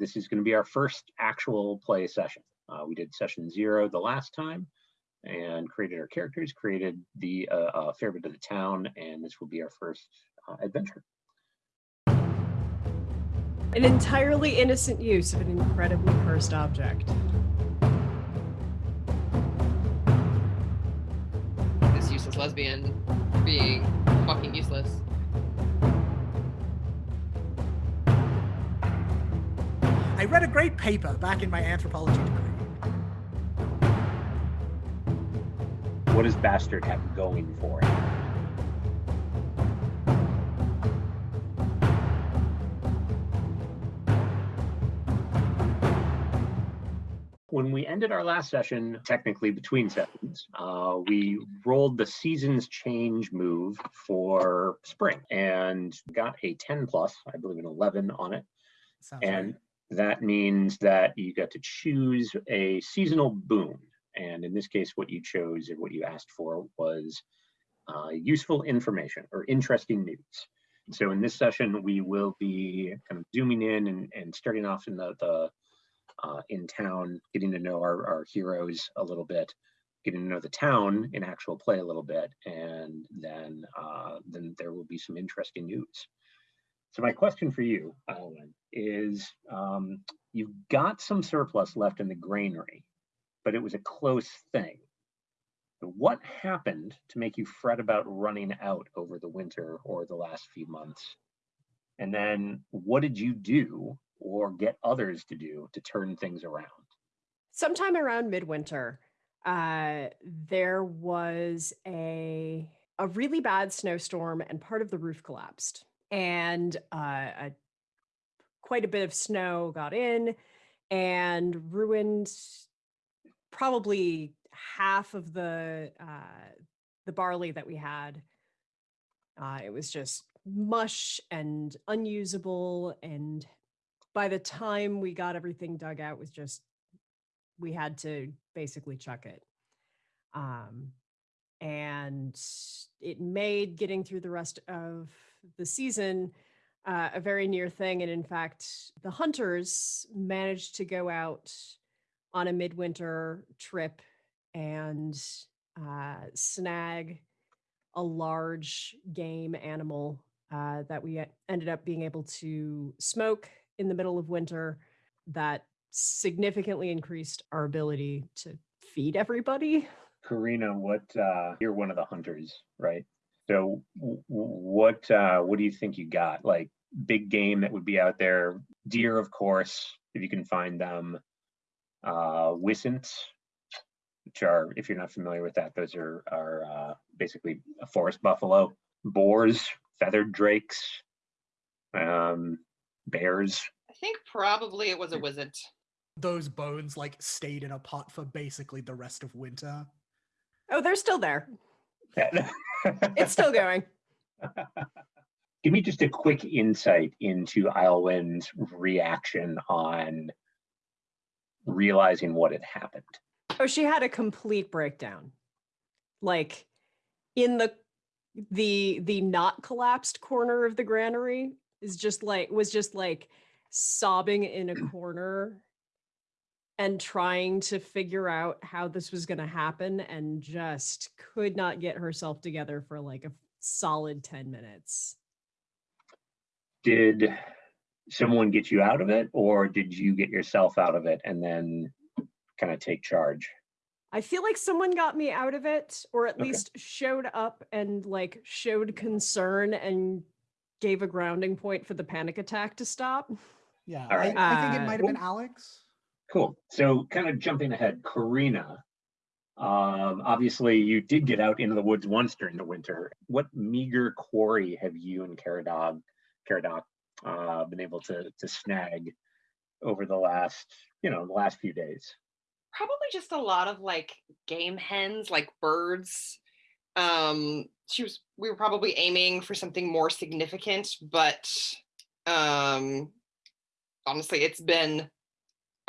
this is going to be our first actual play session. Uh, we did session zero the last time and created our characters, created the uh, uh, fair bit of the town, and this will be our first uh, adventure. An entirely innocent use of an incredibly cursed object. This useless lesbian being fucking useless. I read a great paper back in my anthropology degree. What does Bastard have going for it? When we ended our last session, technically between sessions, uh, we rolled the seasons change move for spring and got a 10 plus, I believe an 11 on it. Sounds And right. That means that you got to choose a seasonal boon. And in this case, what you chose and what you asked for was uh, useful information or interesting news. So in this session, we will be kind of zooming in and, and starting off in the, the uh, in town, getting to know our, our heroes a little bit, getting to know the town in actual play a little bit, and then uh, then there will be some interesting news. So my question for you, Alan, is um, you've got some surplus left in the granary, but it was a close thing. What happened to make you fret about running out over the winter or the last few months? And then what did you do or get others to do to turn things around? Sometime around midwinter, uh, there was a a really bad snowstorm, and part of the roof collapsed, and uh, a, quite a bit of snow got in and ruined probably half of the uh, the barley that we had. Uh, it was just mush and unusable, and by the time we got everything dug out, was just we had to basically chuck it. Um, and it made getting through the rest of the season uh, a very near thing. And in fact, the hunters managed to go out on a midwinter trip and uh, snag a large game animal uh, that we ended up being able to smoke in the middle of winter that significantly increased our ability to feed everybody. Karina, what uh, you're one of the hunters, right? So w- w- what uh, what do you think you got? Like big game that would be out there, deer, of course, if you can find them. Uh, wisents, which are, if you're not familiar with that, those are are uh, basically a forest buffalo. Boars, feathered drakes, um, bears. I think probably it was a wizard. Those bones like stayed in a pot for basically the rest of winter. Oh, they're still there. It's still going. Give me just a quick insight into Iowin's reaction on realizing what had happened. Oh, she had a complete breakdown. Like in the the the not collapsed corner of the granary is just like was just like sobbing in a corner and trying to figure out how this was going to happen and just could not get herself together for like a solid 10 minutes. Did someone get you out of it, or did you get yourself out of it and then kind of take charge? I feel like someone got me out of it, or at Okay. least showed up and like showed concern and gave a grounding point for the panic attack to stop. Yeah, All right. I, I think it Uh, might have been Alex. Cool. So, kind of jumping ahead, Karina. Um, obviously, you did get out into the woods once during the winter. What meager quarry have you and Caradog, Caradoc, uh, been able to to snag over the last, you know, the last few days? Probably just a lot of like game hens, like birds. Um, she was we were probably aiming for something more significant, but um honestly it's been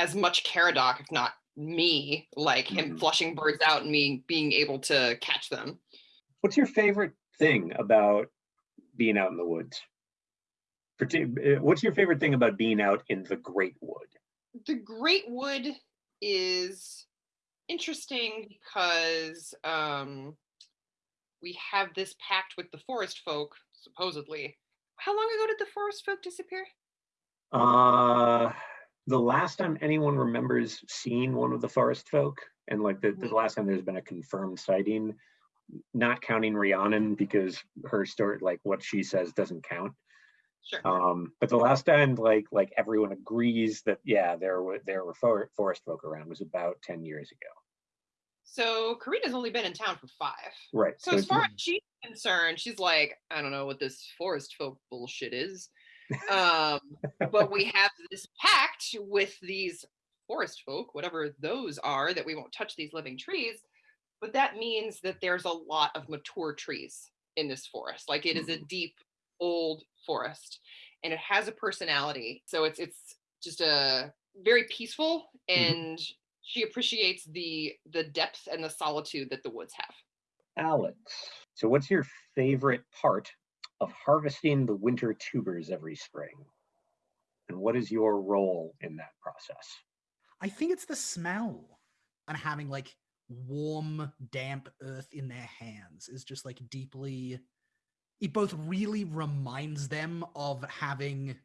as much Caradoc, if not me, like him Mhm. flushing birds out and me being able to catch them. What's your favorite thing about being out in the woods? Uh, What's your favorite thing about being out in the Great Wood? the Great Wood is interesting because um, we have this pact with the forest folk, supposedly. How long ago did the forest folk disappear? Uh, the last time anyone remembers seeing one of the forest folk, and like the, the Mhm. last time there's been a confirmed sighting, not counting Rhiannon because her story, like what she says, doesn't count. Sure. Um, but the last time, like like everyone agrees that yeah, there were there were for, forest folk around was about ten years ago. So Karina's only been in town for five. Right. So as far as she's concerned, she's like, I don't know what this forest folk bullshit is. Um, but we have this pact with these forest folk, whatever those are, that we won't touch these living trees. But that means that there's a lot of mature trees in this forest. Like it is a deep, old forest, and it has a personality. So it's it's just a very peaceful, and she appreciates the the depth and the solitude that the woods have. Alex. So what's your favorite part of harvesting the winter tubers every spring? And what is your role in that process? I think it's the smell and having like warm, damp earth in their hands is just like deeply. It both really reminds them of having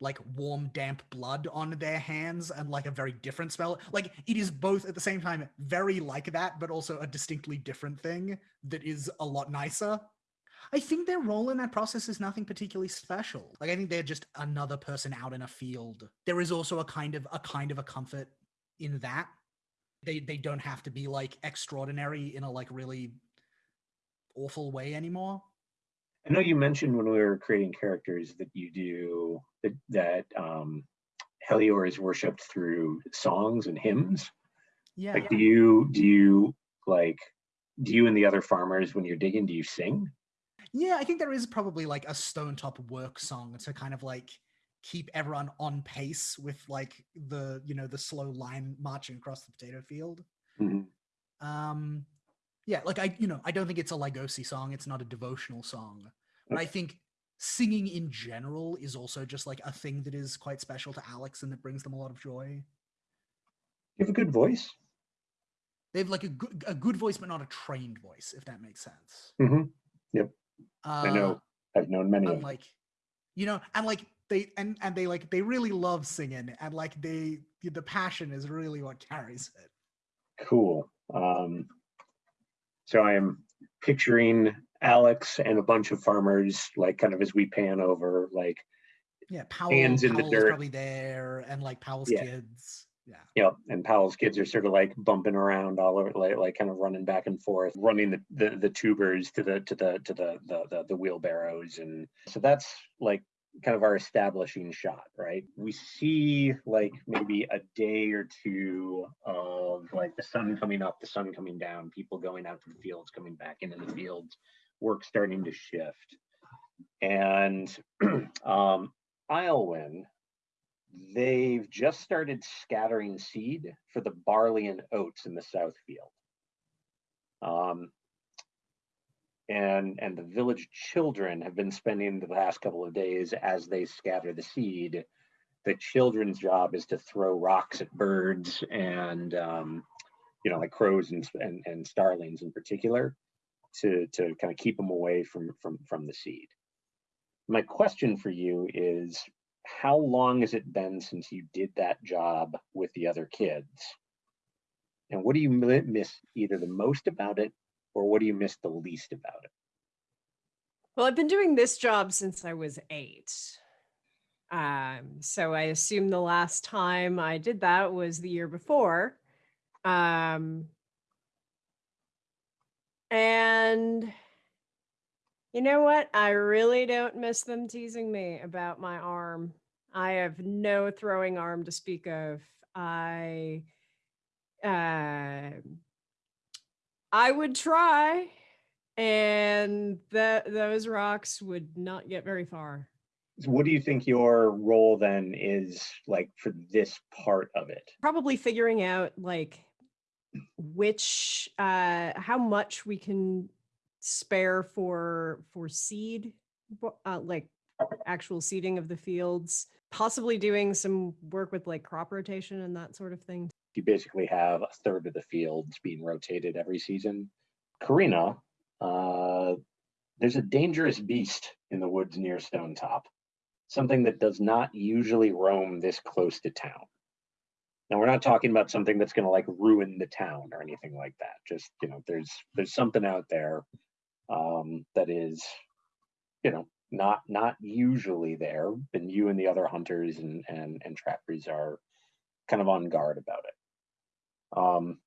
like warm, damp blood on their hands and like a very different smell. Like it is both at the same time very like that, but also a distinctly different thing that is a lot nicer. I think their role in that process is nothing particularly special. Like I think they're just another person out in a field. There is also a kind of a kind of a comfort in that. They they don't have to be like extraordinary in a like really awful way anymore. I know you mentioned when we were creating characters that you do that, that um, Helior is worshipped through songs and hymns. Yeah. Like, do you do you like do you and the other farmers when you're digging do you sing? Yeah, I think there is probably like a Stonetop work song to kind of like keep everyone on pace with like the you know the slow line marching across the potato field. Mhm. Um yeah, like I you know, I don't think it's a Lygosi song, it's not a devotional song. But I think singing in general is also just like a thing that is quite special to Alex and that brings them a lot of joy. You have a good voice. They have like a good a good voice but not a trained voice, if that makes sense. hmm Uh, I know. I've known many them. like you know and like they and and they like they really love singing and like they the passion is really what carries it Cool. Um, so I am picturing Alex and a bunch of farmers, like kind of as we pan over, like yeah powell, Hands in the Powell is dirt. probably there and like powell's Yeah. kids yeah you know, and Powell's kids are sort of like bumping around all over, like, like kind of running back and forth, running the, the, the tubers to the to the to the, the the the wheelbarrows, and so that's like kind of our establishing shot, right? We see like maybe a day or two of like the sun coming up, the sun coming down, people going out to the fields, coming back into the fields, work starting to shift, and um, Islewin they've just started scattering seed for the barley and oats in the south field. Um, and and the village children have been spending the last couple of days as they scatter the seed. The children's job is to throw rocks at birds and um, you know like crows and, and and starlings in particular to to kind of keep them away from from from the seed. My question for you is how long has it been since you did that job with the other kids? And what do you miss either the most about it or what do you miss the least about it? Well, I've been doing this job since I was eight. Um, so I assume the last time I did that was the year before. Um, and you know what? I really don't miss them teasing me about my arm. I have no throwing arm to speak of. I uh, I would try, and that those rocks would not get very far. So what do you think your role then is like for this part of it? Probably figuring out like which uh how much we can spare for for seed uh, like actual seeding of the fields, possibly doing some work with like crop rotation and that sort of thing. You basically have a third of the fields being rotated every season. Karina, uh, there's a dangerous beast in the woods near Stonetop, something that does not usually roam this close to town. Now we're not talking about something that's going to like ruin the town or anything like that. Just you know, there's there's something out there um, that is, you know, not not usually there. And you and the other hunters and and and trappers are kind of on guard about it. Um,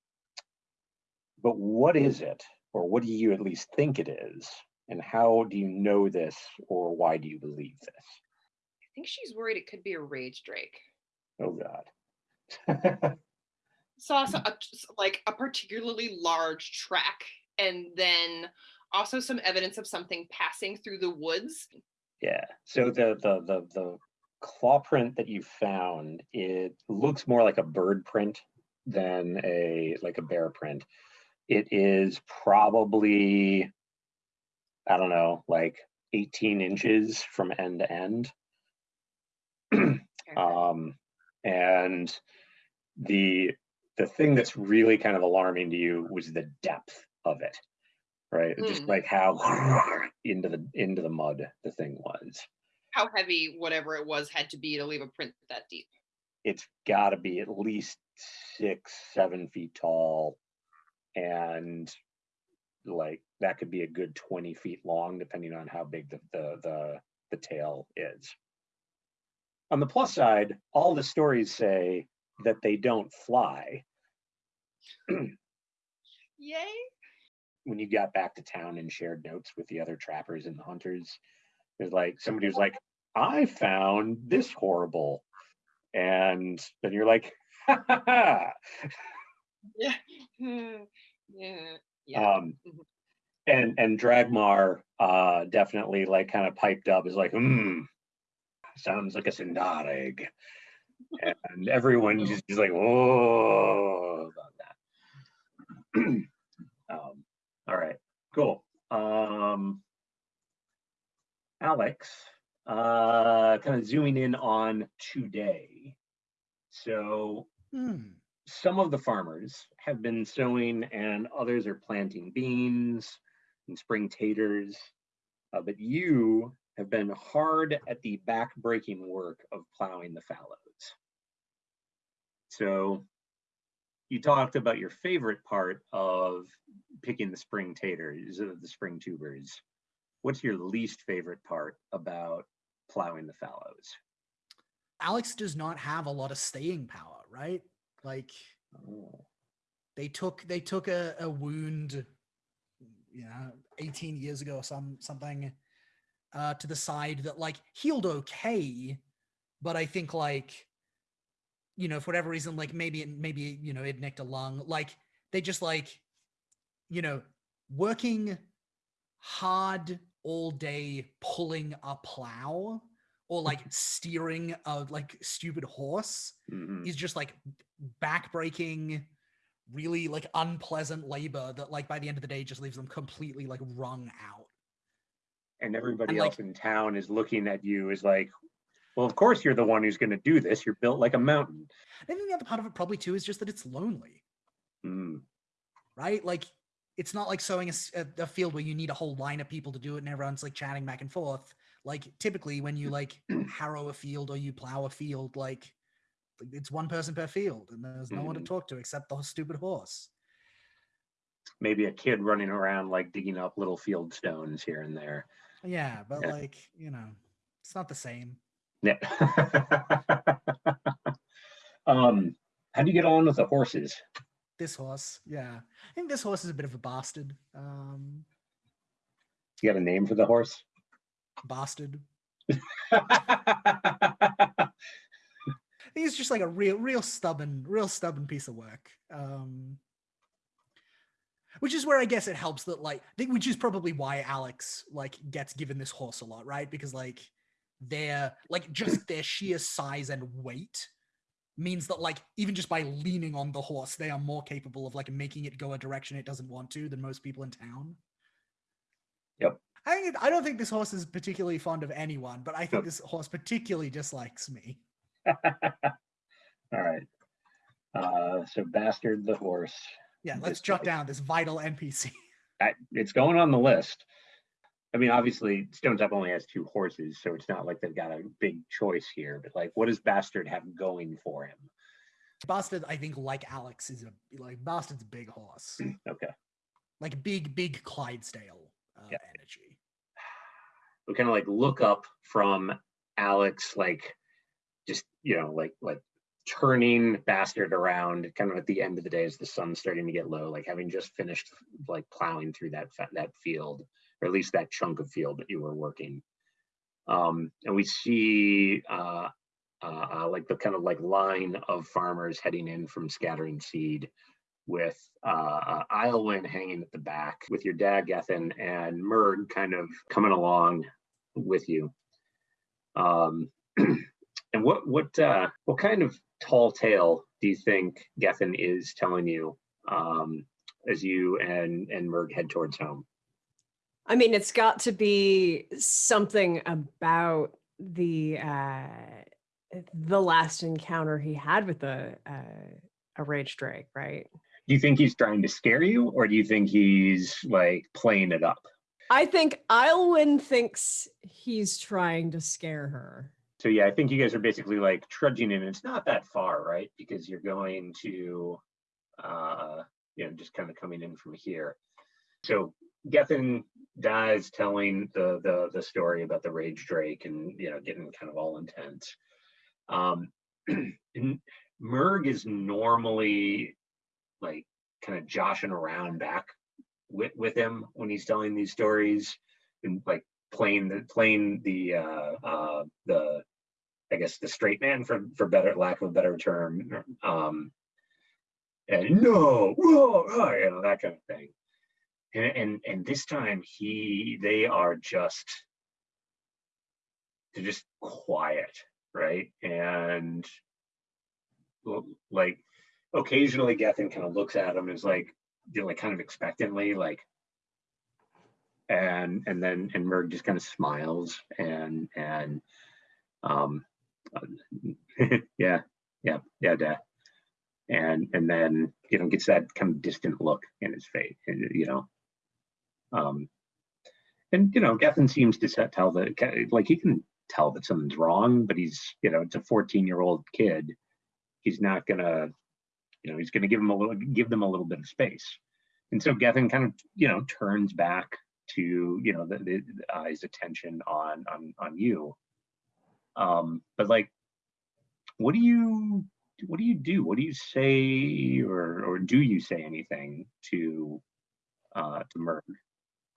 but what is it, or what do you at least think it is, and how do you know this, or why do you believe this? I think she's worried it could be a rage drake. Oh God. Saw so- like a particularly large track, and then also some evidence of something passing through the woods. Yeah. So the the the the claw print that you found, it looks more like a bird print than a like a bear print. It is probably I don't know, like 18 inches from end to end. um and the the thing that's really kind of alarming to you was the depth of it right just Mm. like how into the into the mud the thing was How heavy whatever it was had to be to leave a print that deep. it's got to be at least six seven feet tall and like that could be a good 20 feet long depending on how big the the the, the tail is on the plus side all the stories say that they don't fly Yay! When you got back to town and shared notes with the other trappers and the hunters there's like somebody was like i found this horrible and then you're like ha, ha, ha. Yeah. yeah. Yeah. um Mhm. and and dagmar uh definitely like kind of piped up is like hmm sounds like a sindarig and everyone just is like oh about that all right cool um alex uh kind of zooming in on today so Hmm. some of the farmers have been sowing and others are planting beans and spring taters. Uh, but you have been hard at the back-breaking work of plowing the fallows. So you talked about your favorite part of picking the spring taters, the spring tubers. What's your least favorite part about plowing the fallows? Alex does not have a lot of staying power, right? Like Oh, they took they took a, a wound, you know, 18 years ago or some something, uh, to the side that like healed okay, but I think like, you know, for whatever reason, like maybe it maybe you know it nicked a lung. Like they just like, you know, working hard all day pulling a plow or like steering a like stupid horse mhm. is just like backbreaking really like unpleasant labor that like by the end of the day just leaves them completely like wrung out and everybody And, else like- in town is looking at you as like, well, of course you're the one who's going to do this. You're built like a mountain. i think the other part of it probably too is just that it's lonely Mm, right like it's not like sowing a field where you need a whole line of people to do it and everyone's like chatting back and forth like typically when you like harrow a field or you plow a field like it's one person per field and there's no one to Mhm. talk to except the stupid horse maybe a kid running around like digging up little field stones here and there. yeah but Yeah. like you know it's not the same Yeah. um, how do you get on with the horses? this horse yeah i think this horse is a bit of a bastard um You got a name for the horse? bastard he's just like a real real stubborn real stubborn piece of work um which is where i guess it helps that like I think which is probably why alex like gets given this horse a lot right because like their like just their sheer size and weight means that like even just by leaning on the horse they are more capable of like making it go a direction it doesn't want to than most people in town Yep. I think I don't think this horse is particularly fond of anyone, but I think Nope. this horse particularly dislikes me. All right. Uh, so bastard the horse. Yeah, let's jot down this vital NPC. I, it's going on the list. I mean, obviously, Stonetop only has two horses, so it's not like they've got a big choice here. But like, what does Bastard have going for him? Bastard, I think, like Alex, is a like Bastard's a big horse, Okay, like big, big Clydesdale uh, Yeah. energy. we kind of like look up from Alex, like just you know, like like turning Bastard around, kind of at the end of the day as the sun's starting to get low, like having just finished like plowing through that that field, or at least that chunk of field that you were working. Um, and we see uh, uh, uh, like the kind of like line of farmers heading in from scattering seed with uh, uh, Islewin hanging at the back with your dad, Gethin, and Murg kind of coming along with you. Um, and what what uh, what kind of tall tale do you think Gethin is telling you um, as you and and Murg head towards home? I mean, it's got to be something about the uh the last encounter he had with a uh, a rage drake, right? Do you think he's trying to scare you, or do you think he's like playing it up? I think Ilwyn thinks he's trying to scare her. So yeah, I think you guys are basically like trudging in. It's not that far, right? Because you're going to, uh, you know, just kind of coming in from here. So Gethin dies telling the the the story about the rage drake and you know getting kind of all intense. Um, Murg is normally like kind of joshing around back with with him when he's telling these stories and like playing the playing the uh uh the I guess the straight man for for better lack of a better term. Um and no, whoa, oh, you know, that kind of thing. And, and and this time he they are just they're just quiet, right? And like occasionally Gethin kind of looks at him and is like, you know, like kind of expectantly, like and and then and Merg just kind of smiles and and um yeah yeah yeah and and then you know gets that kind of distant look in his face and, you know um and you know Gethin seems to tell that like he can tell that something's wrong but he's you know it's a 14 year old kid. He's not gonna you know he's gonna give him a little give them a little bit of space. And so Gethin kind of you know turns back to you know the, the, eyes attention on on on you. Um but like what do you what do you do? What do you say or or do you say anything to uh to Merg?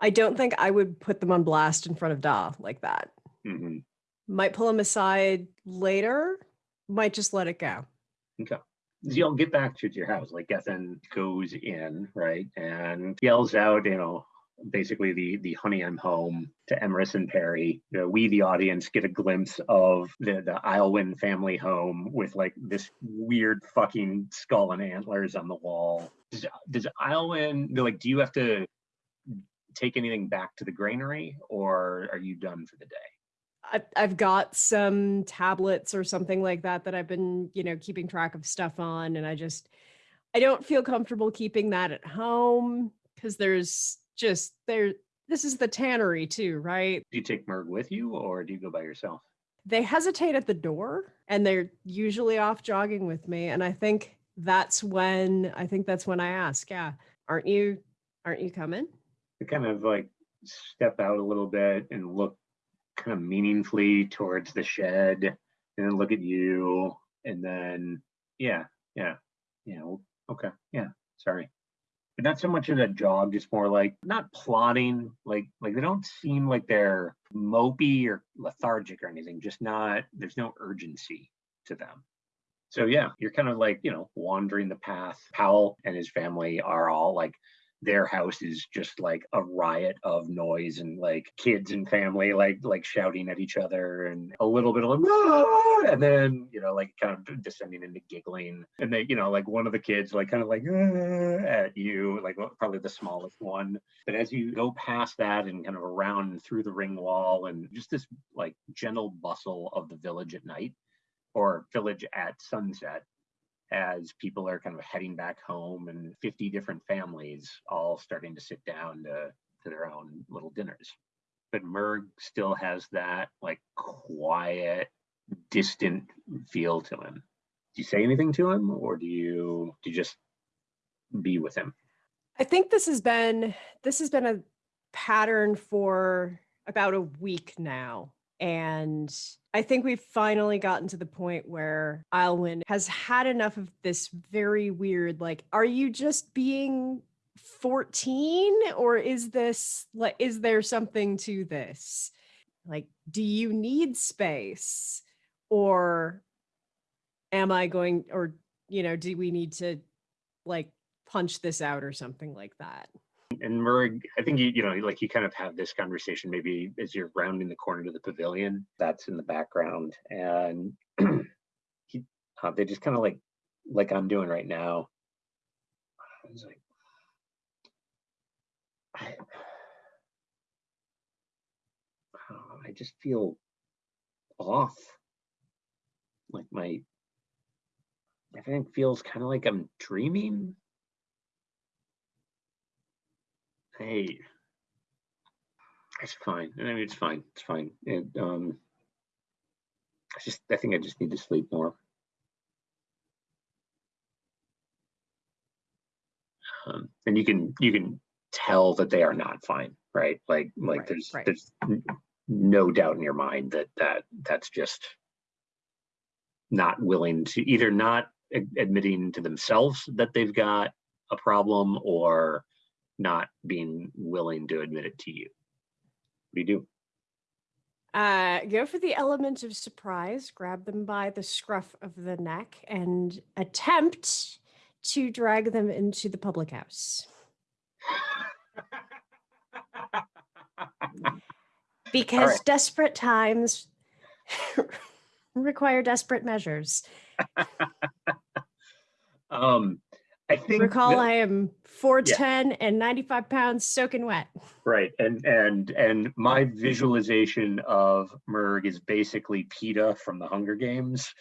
I don't think I would put them on blast in front of Da like that. Mhm. Might pull them aside later, might just let it go. So you'll get back to your house. Like Gethin goes in, right, and yells out, you know, basically the the honey I'm home to Emerus and Perry. You know, we the audience get a glimpse of the the Islewin family home with like this weird fucking skull and antlers on the wall. Does does Islewin like do you have to take anything back to the granary or are you done for the day? I, I've got some tablets or something like that that I've been, you know, keeping track of stuff on, and I just, I don't feel comfortable keeping that at home because there's just there. This is the tannery too, right? Do you take Merg with you or do you go by yourself? They hesitate at the door, and they're usually off jogging with me, and I think that's when I think that's when I ask, yeah, aren't you, aren't you coming? To kind of like step out a little bit and look kind of meaningfully towards the shed and then look at you and then yeah yeah yeah okay yeah sorry. But not so much of a jog just more like not plotting like like they don't seem like they're mopey or lethargic or anything just not there's no urgency to them. So yeah you're kind of like you know wandering the path. Powell and his family are all like their house is just like a riot of noise and like kids and family like like shouting at each other and a little bit of like "Ah!" and then you know like kind of descending into giggling. And they you know like one of the kids like kind of like "Ah," at you like probably the smallest one. But as you go past that and kind of around and through the ring wall and just this like gentle bustle of the village at night or village at sunset as people are kind of heading back home and 50 different families all starting to sit down to, to their own little dinners. But Merg still has that like quiet, distant feel to him. Do you say anything to him or do you do you just be with him? I think this has been this has been a pattern for about a week now. And I think we've finally gotten to the point where Alwyn has had enough of this very weird, like, are you just being 14 or is this like is there something to this? Like, do you need space? Or am I going or you know, do we need to like punch this out or something like that? And Murray, I think you you know like you kind of have this conversation maybe as you're rounding the corner to the pavilion that's in the background, and he uh, they just kind of like like I'm doing right now. He's like, I, I just feel off. Like my everything feels kind of like I'm dreaming Hey, it's fine. I mean, it's fine. It's fine. And um, I just, I think I just need to sleep more. Um, and you can, you can tell that they are not fine, right? Like, like Right, there's, right. there's no doubt in your mind that that that's just not willing to either not admitting to themselves that they've got a problem or not being willing to admit it to you. What do you do? Uh, go for the element of surprise, grab them by the scruff of the neck, and attempt to drag them into the public house. Because right. desperate times require desperate measures. um, I think Recall, that- I am 4'10 and 95 pounds soaking wet. right, and and and my visualization of Merg is basically Peeta from the Hunger Games.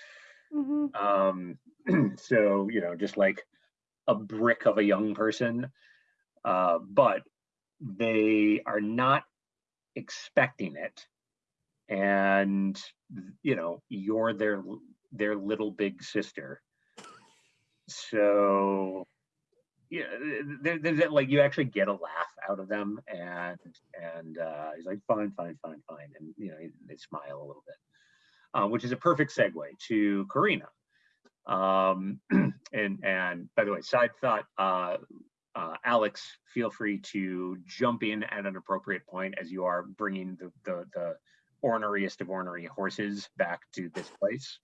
Mhm. Um, so you know, just like a brick of a young person, uh, but they are not expecting it, and you know, you're their their little big sister. So yeah, there, there's that, like you actually get a laugh out of them, and and uh, he's like, fine, fine, fine, fine, and you know they smile a little bit, uh, which is a perfect segue to Karina. Um, and and by the way, side thought, uh, uh, Alex, feel free to jump in at an appropriate point as you are bringing the the, the orneriest of ornery horses back to this place.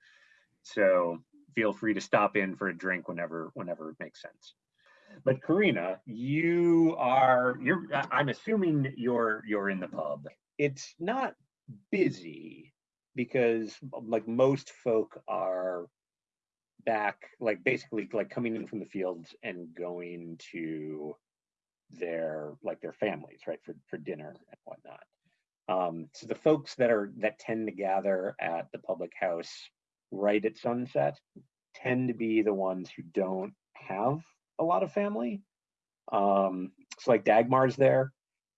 So feel free to stop in for a drink whenever whenever it makes sense. But Karina, you are you're I'm assuming you're you're in the pub. It's not busy because like most folk are back like basically like coming in from the fields and going to their like their families right for for dinner and whatnot um so the folks that are that tend to gather at the public house right at sunset tend to be the ones who don't have a lot of family. Um it's like dagmar's there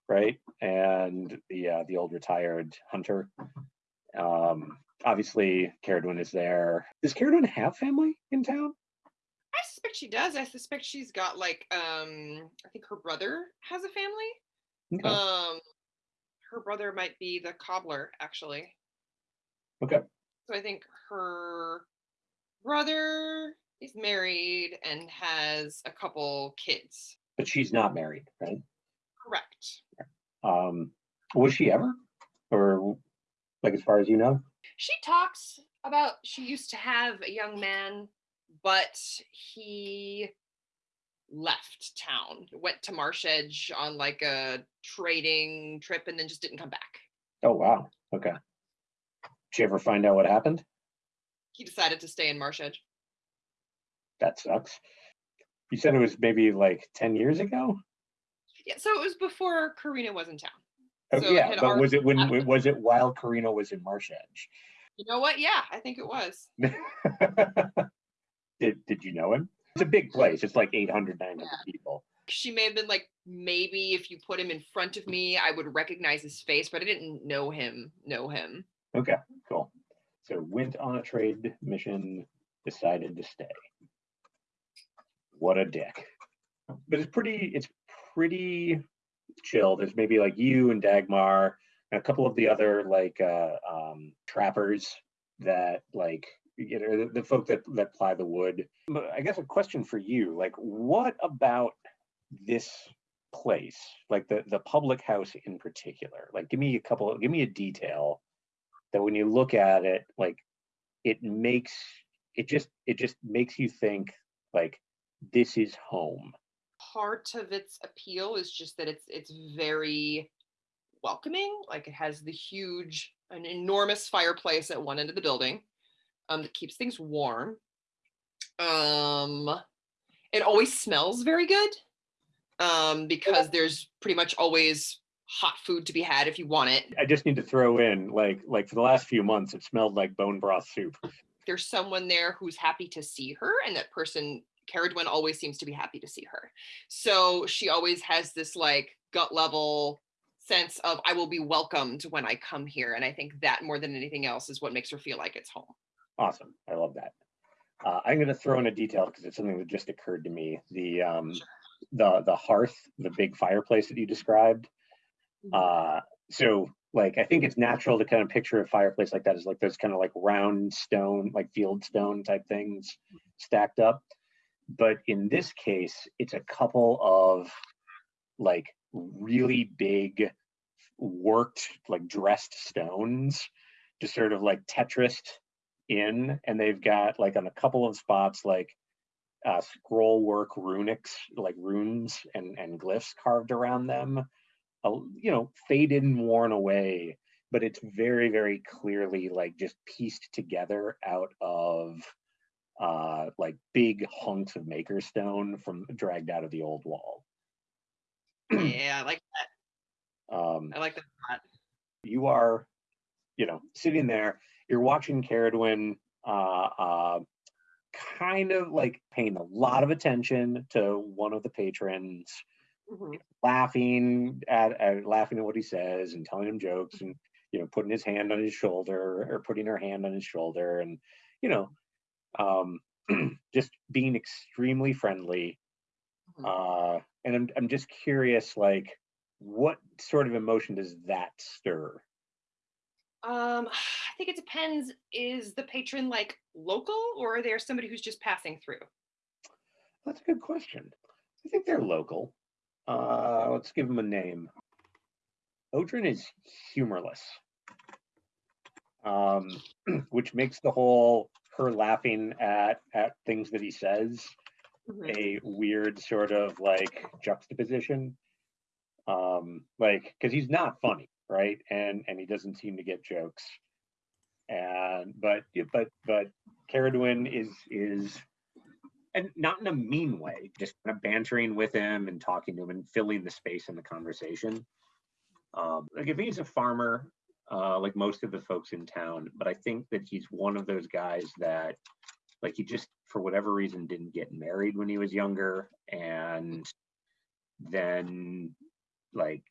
right? And the uh, the old retired hunter. Um obviously Caradwin is there. Does Caradwin have family in town? I suspect she does. I suspect she's got like um I think her brother has a family. okay. Um her brother might be the cobbler actually. okay So I think her brother is married and has a couple kids. but she's not married right Correct. um was she ever or like as far as you know She talks about she used to have a young man, but he left town, went to Marshedge on like a trading trip, and then just didn't come back. Oh, wow. Okay. Did you ever find out what happened? He decided to stay in Marshedge. That sucks. You said it was maybe like 10 years ago? Yeah, so it was before Karina was in town. Oh, So yeah, but was it when, happened. was it while Karina was in Marshedge? You know what? Yeah, I think it was. Did, did you know him? It's a big place. It's like 800, 900 people. She may have been like, maybe if you put him in front of me, I would recognize his face, but I didn't know him. Know him. Okay, cool. So went on a trade mission, decided to stay. What a dick. But it's pretty, it's pretty chill. There's maybe like you and Dagmar and a couple of the other like uh um trappers that like you know the, the folk that that ply the wood. But I guess a question for you, like what about this place, like the the public house in particular? Like give me a couple, give me a detail that when you look at it, like it makes it just it just makes you think like this is home. Part of its appeal is just that it's it's very welcoming. Like it has the huge, an enormous fireplace at one end of the building um, that keeps things warm. Um, it always smells very good um, because there's pretty much always hot food to be had if you want it. I just need to throw in like like for the last few months it smelled like bone broth soup. There's someone there who's happy to see her, and that person, Caradwin, always seems to be happy to see her. So she always has this like gut level sense of I will be welcomed when I come here. And I think that more than anything else is what makes her feel like it's home. Awesome. I love that. Uh, I'm going to throw in a detail because it's something that just occurred to me. The um, the the hearth, the big fireplace that you described. Uh, so like I think it's natural to kind of picture a fireplace like that as like those kind of like round stone, like field stone type things stacked up. But in this case, it's a couple of like really big worked like dressed stones just sort of like tetrised in and they've got like on a couple of spots like uh, scroll work runics like runes and and glyphs carved around them you know faded and worn away but it's very very clearly like just pieced together out of uh like big hunks of maker stone from dragged out of the old wall yeah, I like that. um I like that. a lot. you are, you know, sitting there, you're watching Caradwin uh, uh, kind of like paying a lot of attention to one of the patrons, Mhm. laughing at, at laughing at what he says and telling him jokes and you know putting his hand on his shoulder or putting her hand on his shoulder and you know um just being extremely friendly Mhm. uh and I'm, I'm just curious like what sort of emotion does that stir Um, I think it depends. Is the patron like local or are there somebody who's just passing through? That's a good question. I think they're local. Uh, let's give him a name. Odrin is humorless, um, which makes the whole her laughing at at things that he says Mhm. a weird sort of like juxtaposition. Um, like because he's not funny, right? And and he doesn't seem to get jokes. And but yeah, but but Caradwin is is and not in a mean way, just kind of bantering with him and talking to him and filling the space in the conversation. Um, like if he's a farmer, uh, like most of the folks in town, but I think that he's one of those guys that, like, he just for whatever reason didn't get married when he was younger, and then, like,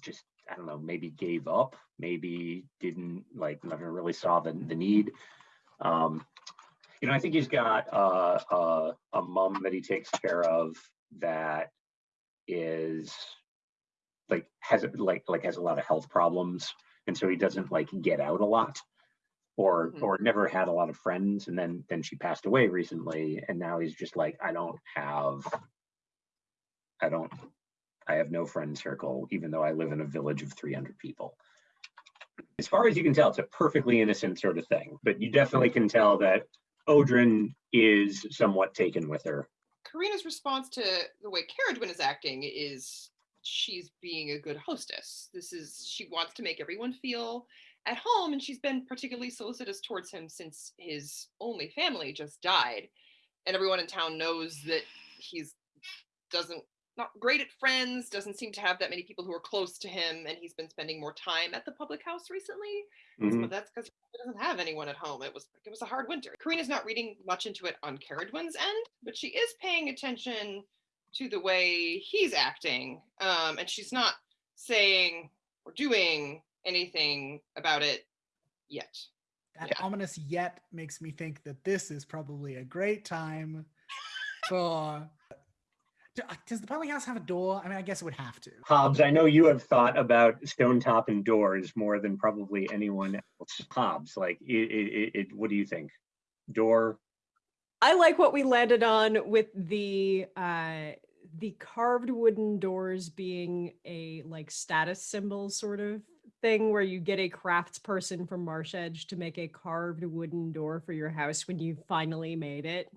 just I don't know, maybe gave up, maybe didn't like never really saw the the need. Um, you know, I think he's got uh, uh, a mom that he takes care of that is like has like like has a lot of health problems, and so he doesn't like get out a lot, or Mhm. or never had a lot of friends, and then then she passed away recently, and now he's just like I don't have, I don't, I have no friend circle, even though I live in a village of three hundred people as far as you can tell, it's a perfectly innocent sort of thing. But you definitely can tell that Odrin is somewhat taken with her Karina's response to the way Caradwin is acting is she's being a good hostess. This is she wants to make everyone feel at home, and she's been particularly solicitous towards him since his only family just died, and everyone in town knows that he's doesn't not great at friends, doesn't seem to have that many people who are close to him, and he's been spending more time at the public house recently. Mhm. But that's because he doesn't have anyone at home. It was it was a hard winter. Karina's not reading much into it on Caradwin's end, but she is paying attention to the way he's acting. Um, and she's not saying or doing anything about it yet. That Yeah. ominous yet makes me think that this is probably a great time for. Do- uh, Does the public house have a door? I mean, I guess it would have to. Hobbs, I know you have thought about Stonetop and doors more than probably anyone else. Hobbs, like, it, it, it, it, what do you think? Door? I like what we landed on with the uh the carved wooden doors being a like status symbol sort of thing where you get a craftsperson from Marshedge to make a carved wooden door for your house when you finally made it.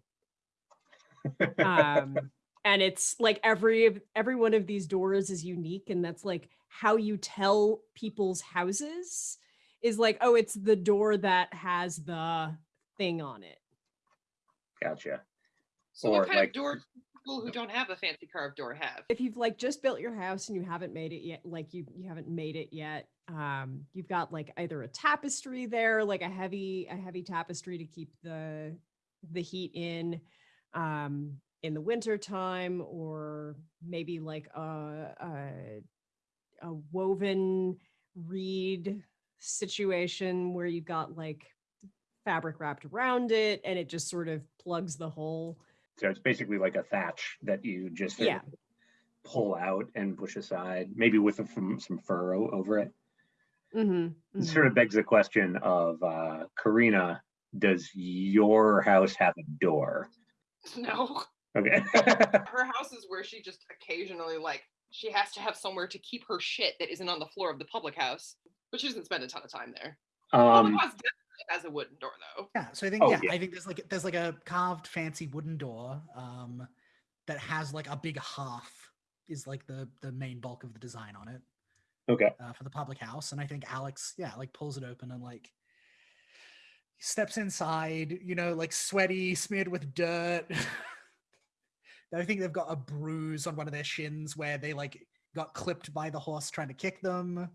Um and it's like every every one of these doors is unique and that's like how you tell people's houses is like oh it's the door that has the thing on it. Gotcha. So Or, what kind like- of door people who don't have a fancy carved door have? if you've like just built your house and you haven't made it yet like you you haven't made it yet um you've got like either a tapestry there like a heavy a heavy tapestry to keep the the heat in um in the winter time or maybe like a a, a woven reed situation where you've got like fabric wrapped around it and it just sort of plugs the hole So it's basically like a thatch that you just Yeah. pull out and push aside, maybe with a, some, some furrow over it. mm-hmm, It sort of begs the question of uh, Karina, does your house have a door? No. Okay. Her house is where she just occasionally like she has to have somewhere to keep her shit that isn't on the floor of the public house. But she doesn't spend a ton of time there. Public um, house definitely has a wooden door though. Yeah, so I think Oh, yeah, yeah. I think there's like there's like a carved fancy wooden door um that has like a big half is like the the main bulk of the design on it okay. uh, for the public house and I think Alex yeah like pulls it open and like steps inside, you know, like sweaty, smeared with dirt. I think they've got a bruise on one of their shins where they like got clipped by the horse trying to kick them.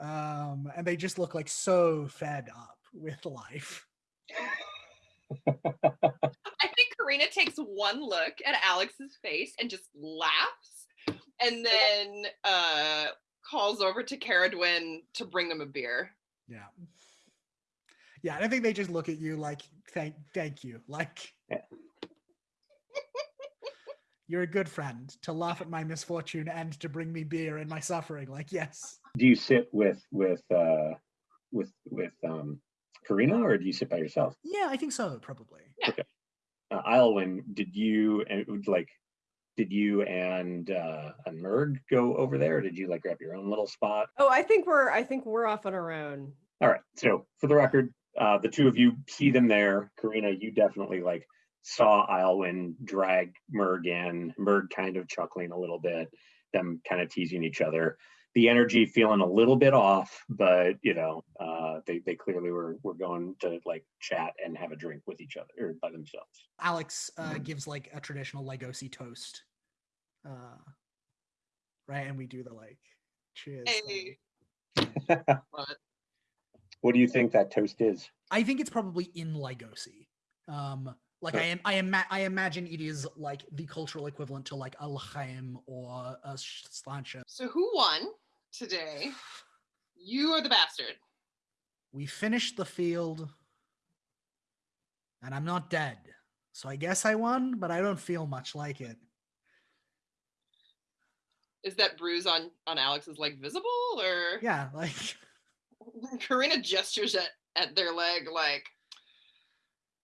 Um, and they just look like so fed up with life. I think Karina takes one look at Alex's face and just laughs and then uh calls over to Caradwin to bring them a beer. Yeah. Yeah, and I think they just look at you like, thank, thank you. Like, Yeah. you're a good friend to laugh at my misfortune and to bring me beer in my suffering. Like, yes. Do you sit with with uh, with with um, Karina, or do you sit by yourself? Yeah, I think so, probably. Uh, Ilwyn, did you and like? Did you and uh, and Merg go over there, or did you like grab your own little spot? Oh, I think we're I think we're off on our own. All right. So for the record, uh, the two of you see them there. Karina, you definitely like saw Ilwyn drag Merg in, Merg kind of chuckling a little bit, them kind of teasing each other. The energy feeling a little bit off, but you know, uh, they, they clearly were, were going to like chat and have a drink with each other or by themselves. Alex uh, gives like a traditional Legosi toast. Uh, right? And we do the like, cheers. Hey. Love. What do you think that toast is? I think it's probably in Legosi. Um, like I am, I ima- I imagine it is like the cultural equivalent to like a L'chaim or uh, a Sláinte. So who won today? You are the bastard. We finished the field, and I'm not dead, so I guess I won, but I don't feel much like it. Is that bruise on on Alex's leg visible or Yeah, like Karina gestures at at their leg like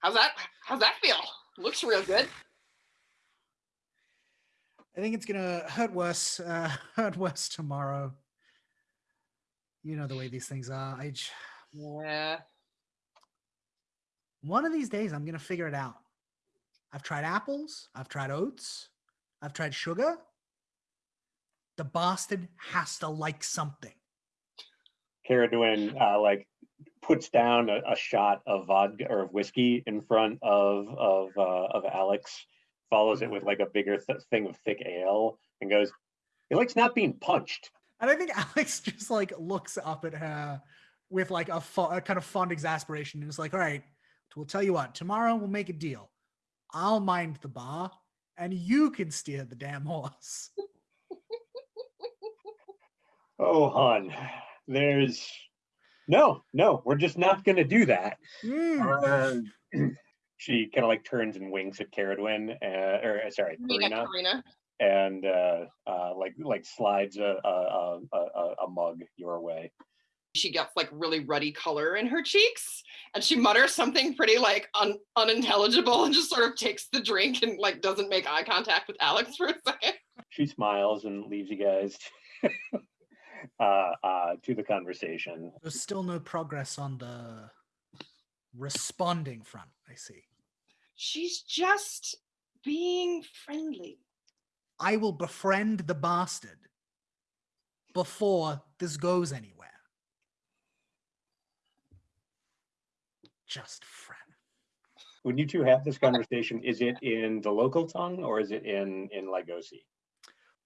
how's that how's that feel? Looks real good. I think it's gonna hurt worse, uh, hurt worse tomorrow. You know the way these things are. I j- Yeah. one of these days I'm gonna figure it out. I've tried apples. I've tried oats. I've tried sugar. The bastard has to like something. Caradwin uh, like puts down a, a shot of vodka or of whiskey in front of of uh, of Alex, follows it with like a bigger th- thing of thick ale, and goes, "He likes not being punched." And I think Alex just like looks up at her with like a, a kind of fond exasperation and is like, all right, we'll tell you what, tomorrow we'll make a deal. I'll mind the bar and you can steer the damn horse. Oh, hon, there's no, no, we're just not gonna do that. Mm. Uh, she kind of like turns and winks at Caradwin, uh, or uh, sorry, Karina, Karina, Karina. and uh, uh, like like slides a a, a a a- a mug your way. She gets like really ruddy color in her cheeks, and she mutters something pretty like un- unintelligible, and just sort of takes the drink and like doesn't make eye contact with Alex for a second. She smiles and leaves you guys uh, uh, to the conversation. There's still no progress on the responding front, I see. She's just being friendly. I will befriend the bastard before this goes anywhere. Just friend. When you two have this conversation, is it in the local tongue or is it in in Lagosi?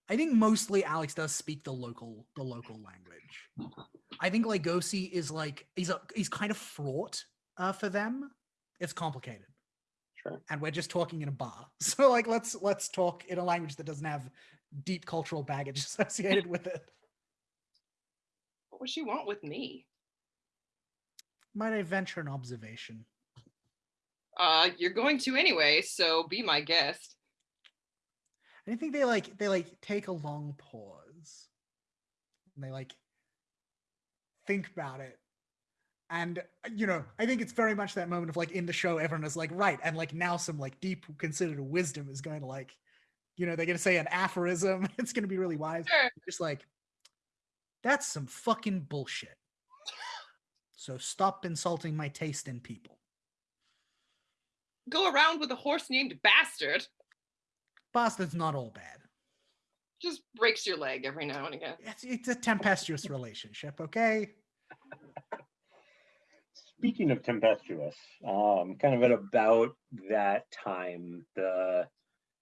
I think mostly Alex does speak the local the local language. I think Legosi is like he's a he's kind of fraught uh, for them. It's complicated, Sure. and we're just talking in a bar. So like let's let's talk in a language that doesn't have deep cultural baggage associated with it. What would she want with me? Might I venture an observation? Uh, you're going to anyway, so be my guest. I think they like they like take a long pause. And they like think about it. And you know, I think it's very much that moment of like in the show, everyone is like, right, and like now some like deep considered wisdom is going to like, you know, they're gonna say an aphorism. It's gonna be really wise. Sure. Just like that's some fucking bullshit. So stop insulting my taste in people. Go around with a horse named Bastard. Bastard's not all bad. Just breaks your leg every now and again. It's it's a tempestuous relationship, okay? Speaking of tempestuous, um, kind of at about that time, the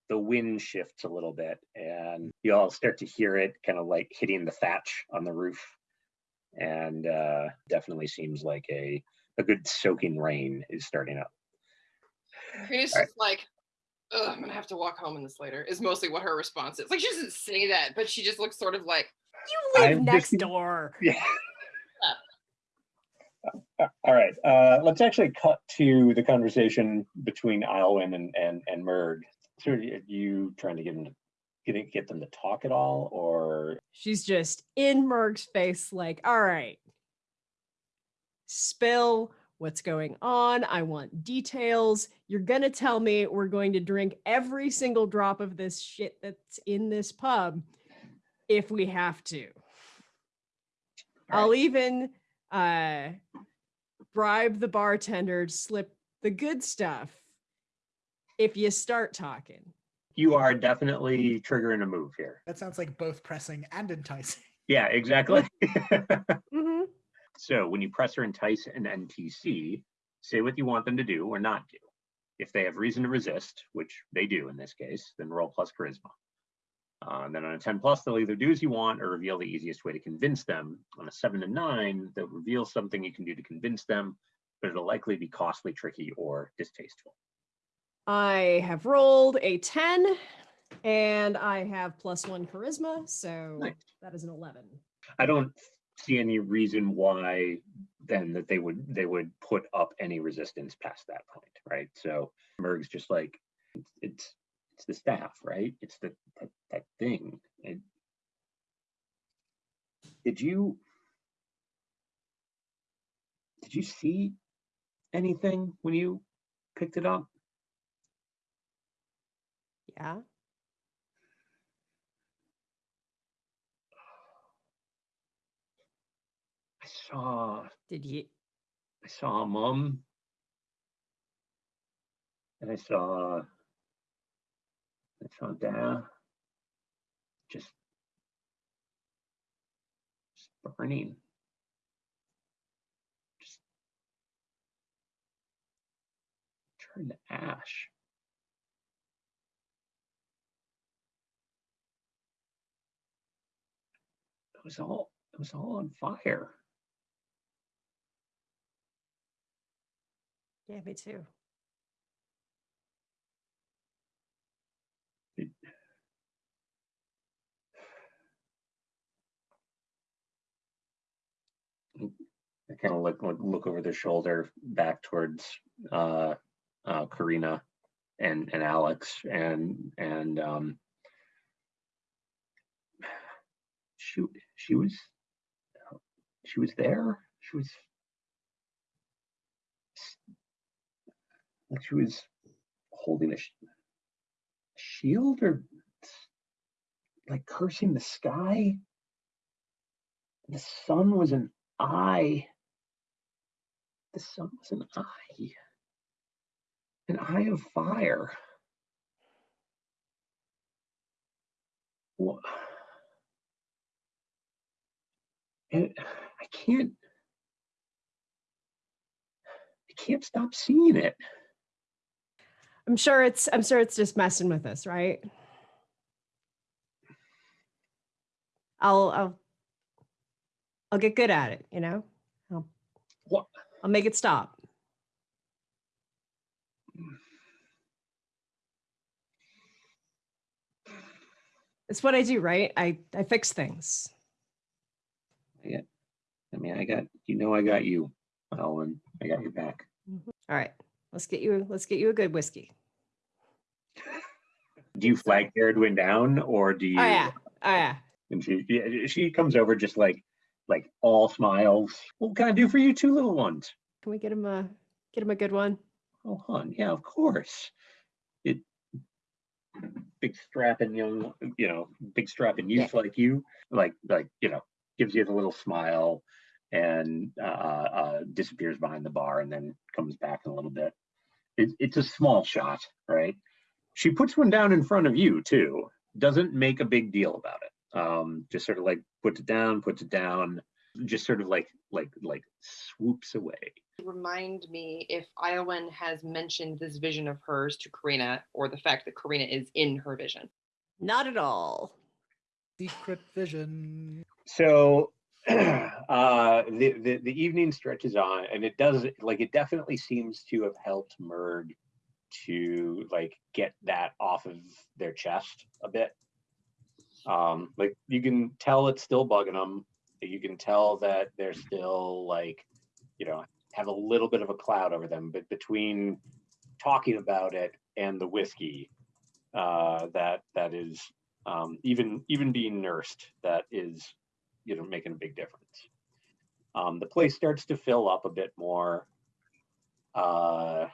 the wind shifts a little bit, and you all start to hear it kind of like hitting the thatch on the roof, and uh, definitely seems like a a good soaking rain is starting up. Karina's Alright. just like, Ugh, I'm gonna have to walk home in this later, is mostly what her response is. Like, she doesn't say that, but she just looks sort of like, You live I'm next just- door. Yeah. Uh, All right. Uh, let's actually cut to the conversation between Ilwyn and and and Merg. So are you trying to get them to get get them to talk at all, or She's just in Merg's face, like, all right, spill what's going on. I want details. You're going to tell me we're going to drink every single drop of this shit that's in this pub if we have to. All I'll even uh, bribe the bartender to slip the good stuff if you start talking. you are definitely triggering a move here? That sounds like both pressing and enticing. Yeah, exactly. hmm so when you press or entice an NPC, say what you want them to do or not do. If they have reason to resist, which they do in this case, then roll plus charisma. Uh, and then on a 10 plus, they'll either do as you want or reveal the easiest way to convince them. On a 7 to 9, they'll reveal something you can do to convince them, but it'll likely be costly, tricky, or distasteful. I have rolled a 10 and I have plus one charisma. So Nice. that is an 11. I don't see any reason why then that they would they would put up any resistance past that point, right? So Merg's just like it's it's, the staff, right? It's the that, that thing. Did you did you see anything when you picked it up? Yeah. I saw Did you? I saw mom. And I saw Chandin just, just burning. Just turn to ash. It was all it was all on fire. Yeah, me too. I kind of look look over their shoulder back towards uh, uh, Karina and and Alex and and um, she she was she was there. She was like she was holding a sh- shield or like cursing the sky. The sun was an eye. The sun was an eye. An eye of fire. Wha- And I can't I can't stop seeing it. I'm sure it's I'm sure it's just messing with us, right? I'll I'll I'll get good at it, you know? I'll, What? I'll make it stop. It's what I do, right? I I fix things. I mean, I got you know I got you, Alwyn. I got your back. Mm-hmm. All right. Let's get you let's get you a good whiskey. Do you flag Jaredwin down or do you Oh yeah. Oh yeah. and she yeah, she comes over just like like all smiles. What can I do for you two little ones? Can we get him a get him a good one? Oh hon, yeah, of course. It big strapping young, you know, big strapping Yeah. youth like you, like like, you know, gives you the little smile and uh, uh disappears behind the bar and then comes back in a little bit. It, it's a small shot, right? She puts one down in front of you too. Doesn't make a big deal about it. Um, just sort of like puts it down, puts it down, just sort of like like like swoops away. Remind me if Iowan has mentioned this vision of hers to Karina or the fact that Karina is in her vision. Not at all. Secret vision. So uh the, the the evening stretches on and it does like it definitely seems to have helped Merg to like get that off of their chest a bit. Um like you can tell it's still bugging them. You can tell that they're still like, you know, have a little bit of a cloud over them, but between talking about it and the whiskey, uh that that is um even even being nursed, that is you know making a big difference um, the place starts to fill up a bit more uh,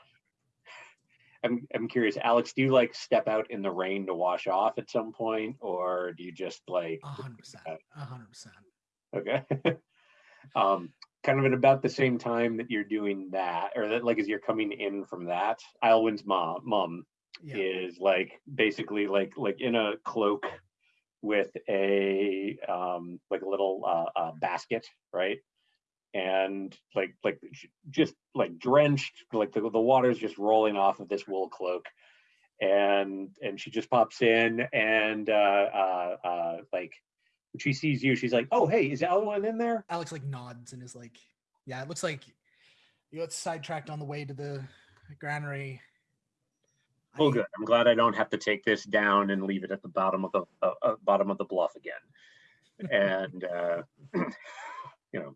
I'm, I'm curious alex do you like step out in the rain to wash off at some point or do you just like hundred percent. Hundred percent. okay um, kind of at about the same time that you're doing that or that like as you're coming in from that Alwyn's mom mom Yeah. is like basically like like in a cloak with a um like a little uh, uh basket right and like like just like drenched like the, the water's just rolling off of this wool cloak and and she just pops in and uh uh uh like when she sees you she's like oh hey is Alwyn in there Alex like nods and is like, "Yeah, it looks like you got sidetracked on the way to the granary." Oh, good. I'm glad I don't have to take this down and leave it at the bottom of the uh, uh, bottom of the bluff again. And uh, you know,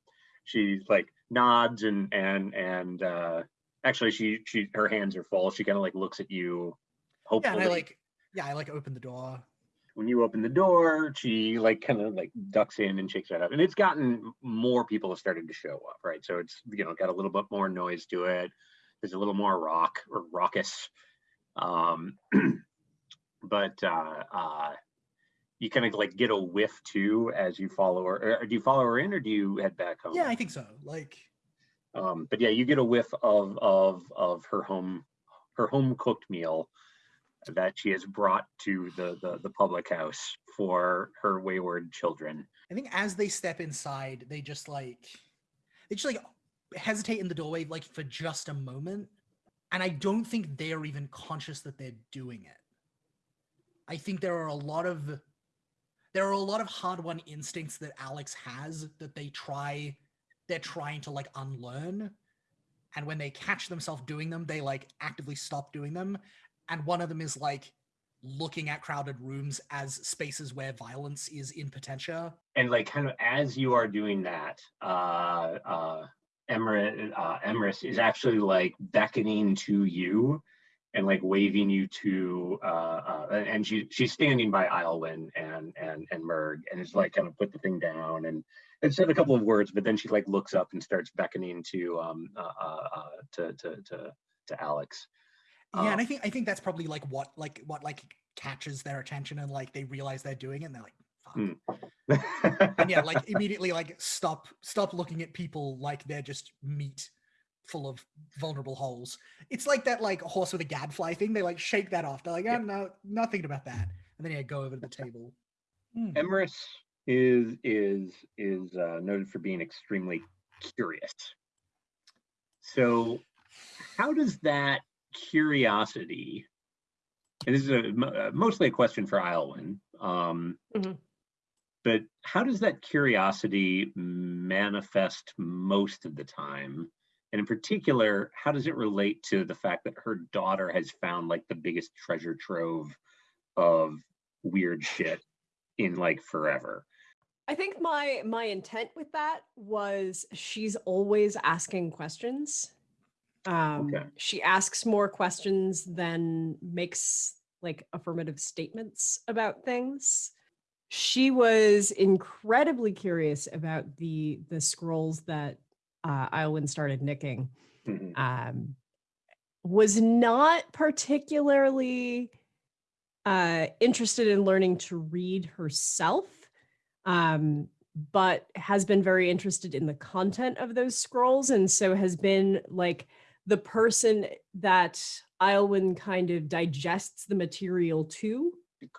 she like nods and and and uh, actually, she she her hands are full. She kind of like looks at you. Yeah, Hopefully, and I like, yeah, I like open the door. when you open the door, she like kind of like ducks in and shakes that up. And it's gotten more people have started to show up, right? So it's you know got a little bit more noise to it. There's a little more rock or raucous. Um, but uh, uh, you kind of like get a whiff too as you follow her. Or do you follow her in, or do you head back home? Yeah, I think so. Like, Um, but yeah, you get a whiff of of of her home her home cooked meal that she has brought to the, the, the public house for her wayward children. I think as they step inside, they just like they just like hesitate in the doorway like for just a moment. And I don't think they're even conscious that they're doing it. I think there are a lot of there are a lot of hard won instincts that Alex has that they try they're trying to like unlearn. And when they catch themselves doing them, they like actively stop doing them. And one of them is like looking at crowded rooms as spaces where violence is in potentia. And like kind of as you are doing that, uh, uh, uh, Emrys is actually like beckoning to you and like waving you to uh, uh and she she's standing by Islwyn and and and Merg and it's like kind of put the thing down and and said a couple of words but then she like looks up and starts beckoning to um uh, uh, uh to to to to Alex. Yeah, and Um, I think I think that's probably like what like what like catches their attention and like they realize they're doing it and they're like, fuck. Hmm. And yeah, like immediately like stop stop looking at people like they're just meat full of vulnerable holes. It's like that like horse with a gadfly thing. They like shake that off. They're like, oh Yeah. no, not thinking about that. And then yeah, go over to the table. Hmm. Emrys is is is uh, noted for being extremely curious. So, how does that curiosity? And this is a, uh, mostly a question for Islwyn. Um, Mhm. But how does that curiosity manifest most of the time? And in particular, how does it relate to the fact that her daughter has found like the biggest treasure trove of weird shit in like forever? I think my my intent with that was she's always asking questions. Um, Okay. She asks more questions than makes like affirmative statements about things. She was incredibly curious about the the scrolls that uh, Iowin started nicking. Mhm. Um, was not particularly uh, interested in learning to read herself um, but has been very interested in the content of those scrolls and so has been like the person that Iowin kind of digests the material to.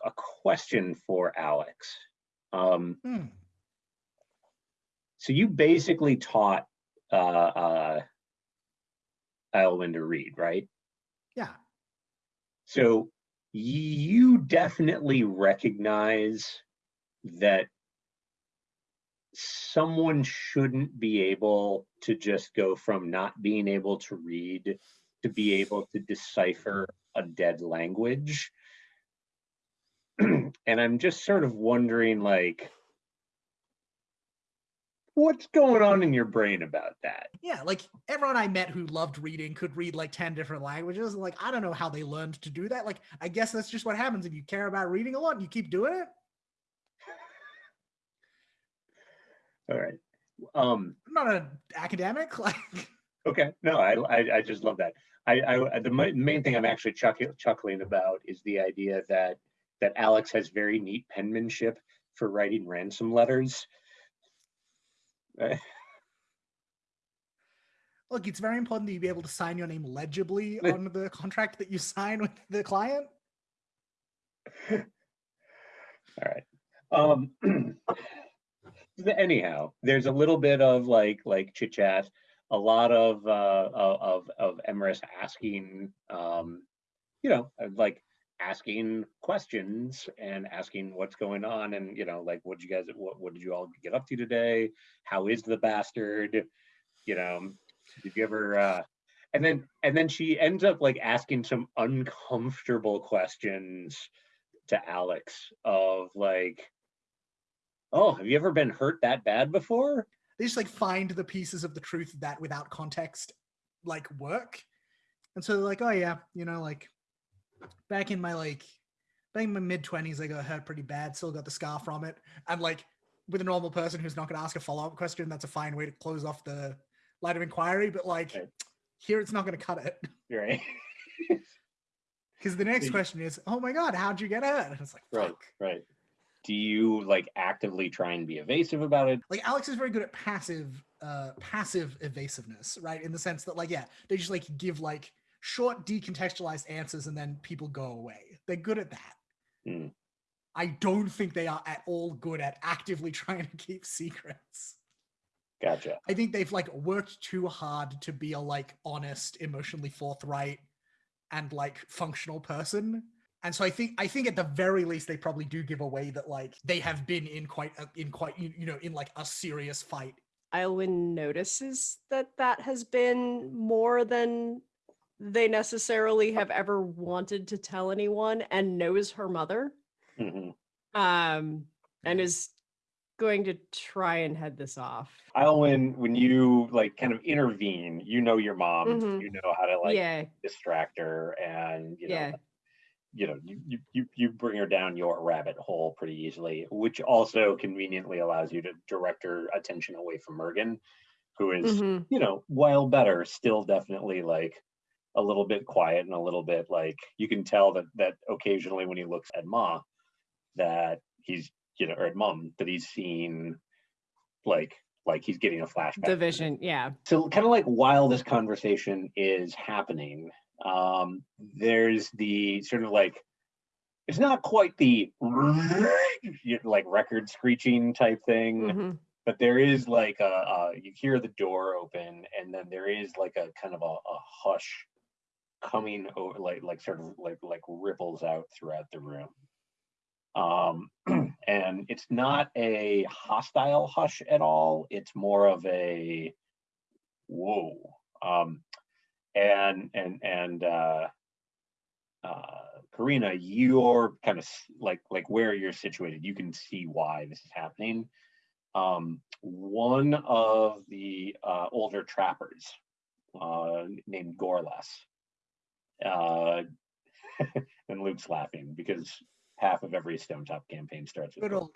a question for Alex. Um, Hmm. so you basically taught uh, uh, Elwyn to read, right? Yeah. So you definitely recognize that someone shouldn't be able to just go from not being able to read to be able to decipher a dead language. and I'm just sort of wondering like what's going on in your brain about that? Yeah, like everyone I met who loved reading could read like 10 different languages. Like, I don't know how they learned to do that. Like, I guess that's just what happens if you care about reading a lot and you keep doing it. All right. Um I'm not an academic. Like, Okay, no, I, I, I just love that. I, I, the main thing I'm actually chuckling, chuckling about is the idea that, that Alex has very neat penmanship for writing ransom letters. Uh, look, it's very important that you be able to sign your name legibly on the contract that you sign with the client. All right. Um, anyhow, there's a little bit of like, like chit chat, a lot of, uh, of, of, Emrys asking, um, you know, like asking questions and asking what's going on and, you know, like, what did you guys, what, what did you all get up to today? How is the bastard? You know, did you ever, uh, and then, and then she ends up like asking some uncomfortable questions to Alex of like, oh, have you ever been hurt that bad before? They just like find the pieces of the truth that without context like work. And so they're like, oh yeah, you know, like back in my like back in my mid twenties, I got hurt pretty bad, still got the scar from it. And like with a normal person who's not gonna ask a follow-up question, that's a fine way to close off the line of inquiry. But like Right. here it's not gonna cut it. Right. Because the next question is, oh my god, how'd you get hurt? And it's like, Right. fuck. Right. Do you like actively try and be evasive about it? like Alex is very good at passive uh passive evasiveness, right? In the sense that like yeah, they just like give like short decontextualized answers and then people go away. They're good at that. Mm. I don't think they are at all good at actively trying to keep secrets. Gotcha. I think they've like worked too hard to be a like honest, emotionally forthright, and like functional person. And so I think I think at the very least they probably do give away that like they have been in quite a, in quite you you know in like a serious fight. Ilwyn notices that that has been more than they necessarily have ever wanted to tell anyone and knows her mother Mhm. um and is going to try and head this off Alwyn, when you like kind of intervene, you know your mom, Mhm. you know how to like yeah distract her, and you know, Yeah. you know, you, you you bring her down your rabbit hole pretty easily, which also conveniently allows you to direct her attention away from Mergen, who is, Mhm. you know, while better, still definitely like a little bit quiet and a little bit like you can tell that that occasionally when he looks at Ma, that he's you know or at Mum that he's seen like like he's getting a flashback. the vision yeah So kind of like while this conversation is happening, um, there's the sort of like it's not quite the like record screeching type thing, Mhm. but there is like a, a you hear the door open and then there is like a kind of a, a hush coming over like like sort of like like ripples out throughout the room. Um and it's not a hostile hush at all. It's more of a whoa. Um and and and uh uh karina you're kind of like like where you're situated. You can see why this is happening. Um one of the uh older trappers uh named gorlas uh and luke's laughing because half of every Stonetop campaign starts with Good old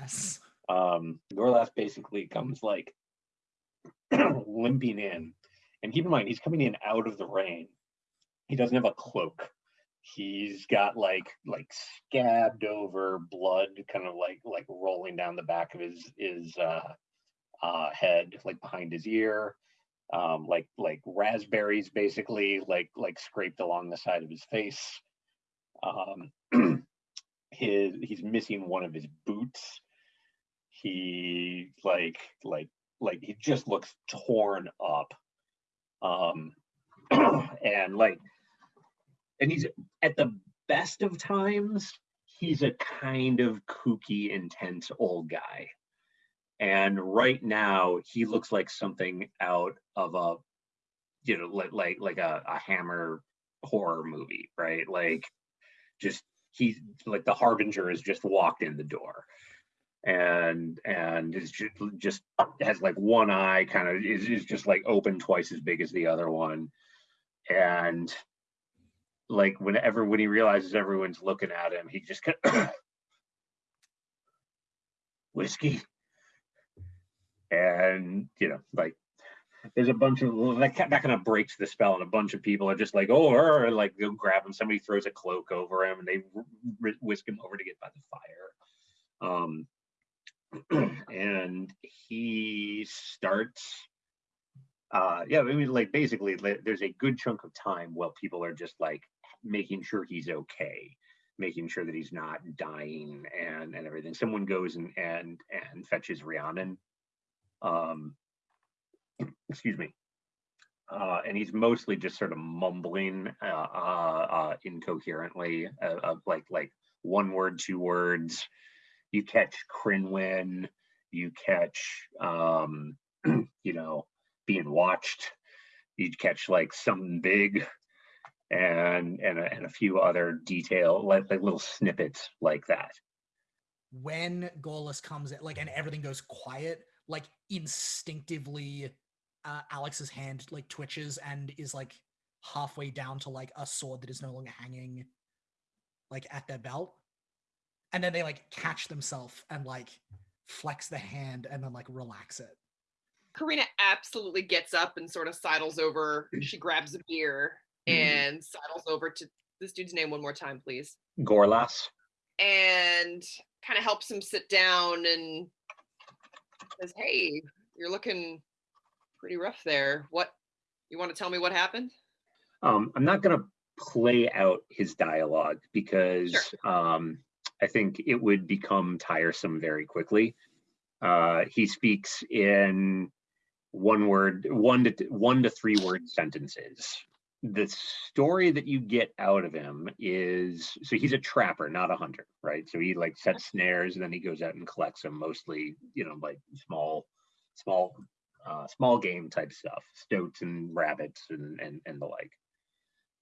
ass. um Gorlas basically comes like limping in. And keep in mind, he's coming in out of the rain. He doesn't have a cloak. He's got like like scabbed over blood kind of like like rolling down the back of his his uh uh head, like behind his ear. Um like like raspberries basically like like scraped along the side of his face. Um his he's missing one of his boots. He like like like he just looks torn up. Um and like and he's at the best of times he's a kind of kooky intense old guy and right now he looks like something out of a you know like like like a, a hammer horror movie right? Like just he's like the harbinger has just walked in the door. And and is just, just has like one eye kind of is, is just like open twice as big as the other one. And like whenever when he realizes everyone's looking at him he just kind of whiskey and you know like there's a bunch of that, that kind of breaks the spell and a bunch of people are just like oh er, like go grab him somebody throws a cloak over him and they wh- wh- whisk him over to get by the fire. Um and he starts uh yeah i mean like basically there's a good chunk of time while people are just like making sure he's okay making sure that he's not dying and and everything. Someone goes and and and fetches rhiannon um excuse me uh, and he's mostly just sort of mumbling uh, uh, uh, incoherently, uh, like like one word, two words. You catch Crinwin, you catch, um, you know, being watched. You'd catch like something big, and and a, and a few other detail, like like little snippets like that. when Gorlas comes in, like, and everything goes quiet, like instinctively, uh, Alex's hand like twitches and is like halfway down to like a sword that is no longer hanging, like at their belt, and then they like catch themselves and like flex the hand and then like relax it. Karina absolutely gets up and sort of sidles over. She grabs a beer Mhm. and sidles over to this dude's name one more time, please. Gorlas. And kind of helps him sit down and says, Hey, you're looking pretty rough there. What you want to tell me what happened? Um, I'm not gonna play out his dialogue because um, I think it would become tiresome very quickly. Uh, he speaks in one word, one to one to three word sentences. The story that you get out of him is so he's a trapper, not a hunter, right? So he like sets snares and then he goes out and collects them, mostly, you know, like small, small, uh, small game type stuff, stoats and rabbits and and and the like.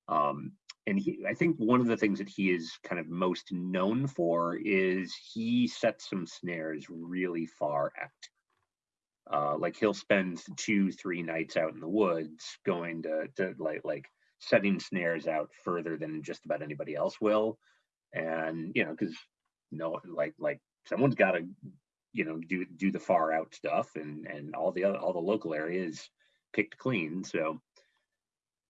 Um, and he, I think one of the things that he is kind of most known for is he sets some snares really far out. Uh, like he'll spend two, three nights out in the woods going to, to like like setting snares out further than just about anybody else will. And you know, because no, like like someone's got to, you know, do do the far out stuff, and and all the other all the local areas picked clean. So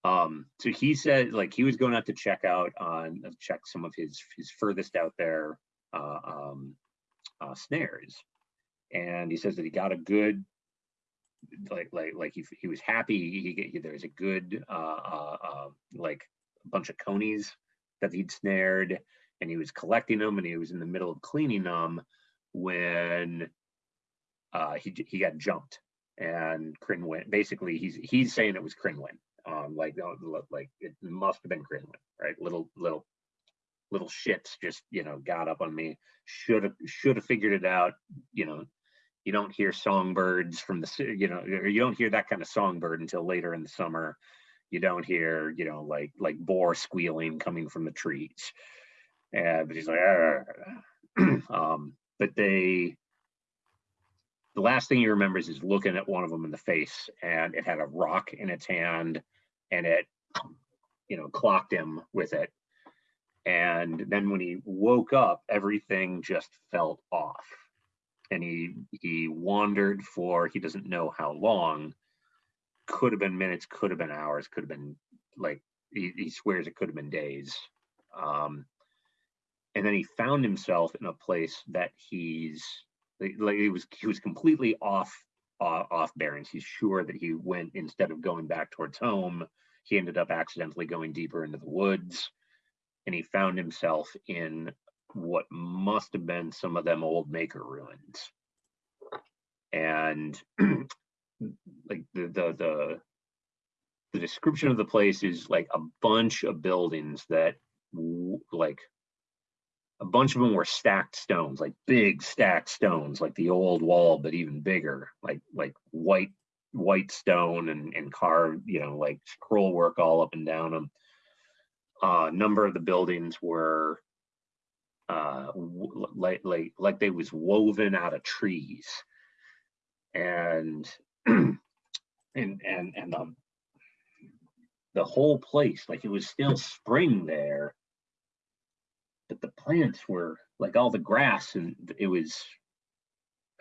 um, so he said like he was going out to check out on check some of his his furthest out there uh, um, uh, snares, and he says that he got a good like like like he he was happy. He, he there was a good uh, uh, uh, like a bunch of conies that he'd snared, and he was collecting them, and he was in the middle of cleaning them when uh, he he got jumped, and Crinwin basically he's he's saying it was Crinwin um, like like it must have been Crinwin, right? Little little little shits just you know got up on me. Should have should have figured it out. You know, you don't hear songbirds from the you know you don't hear that kind of songbird until later in the summer. You don't hear you know like like boar squealing coming from the trees. And but he's like, um, but they the last thing he remembers is looking at one of them in the face and it had a rock in its hand and it you know clocked him with it and then when he woke up everything just felt off and he he wandered for he doesn't know how long. Could have been minutes could have been hours could have been like he, he swears it could have been days. Um and then he found himself in a place that he's like he was he was completely off uh, off bearings. He's sure that he went instead of going back towards home, he ended up accidentally going deeper into the woods, and he found himself in what must have been some of them old maker ruins. And like the the the the description of the place is like a bunch of buildings that like a bunch of them were stacked stones, like big stacked stones, like the old wall, but even bigger, like like white white stone and and carved, you know, like scroll work all up and down them. Uh, a number of the buildings were uh, like like like they was woven out of trees, and and and and the the whole place, like it was still spring there, but the plants were like all the grass and it was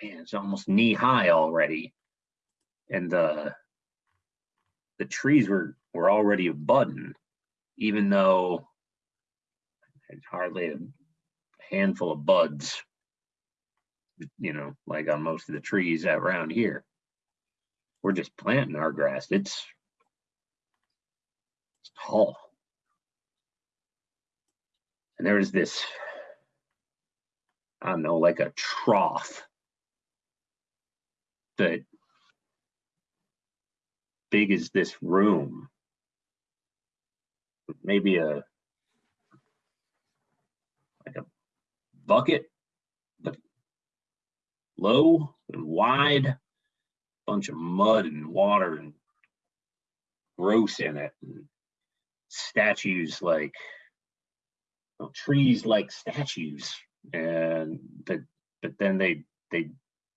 man it's almost knee high already. And the the trees were were already budding even though it's hardly handful of buds you know like on most of the trees around here. We're just planting our grass. It's, it's tall. And there is this, I don't know, like a trough that big as this room, maybe a like a bucket, but low and wide, bunch of mud and water and gross in it, and statues like know, trees like statues, and but but then they they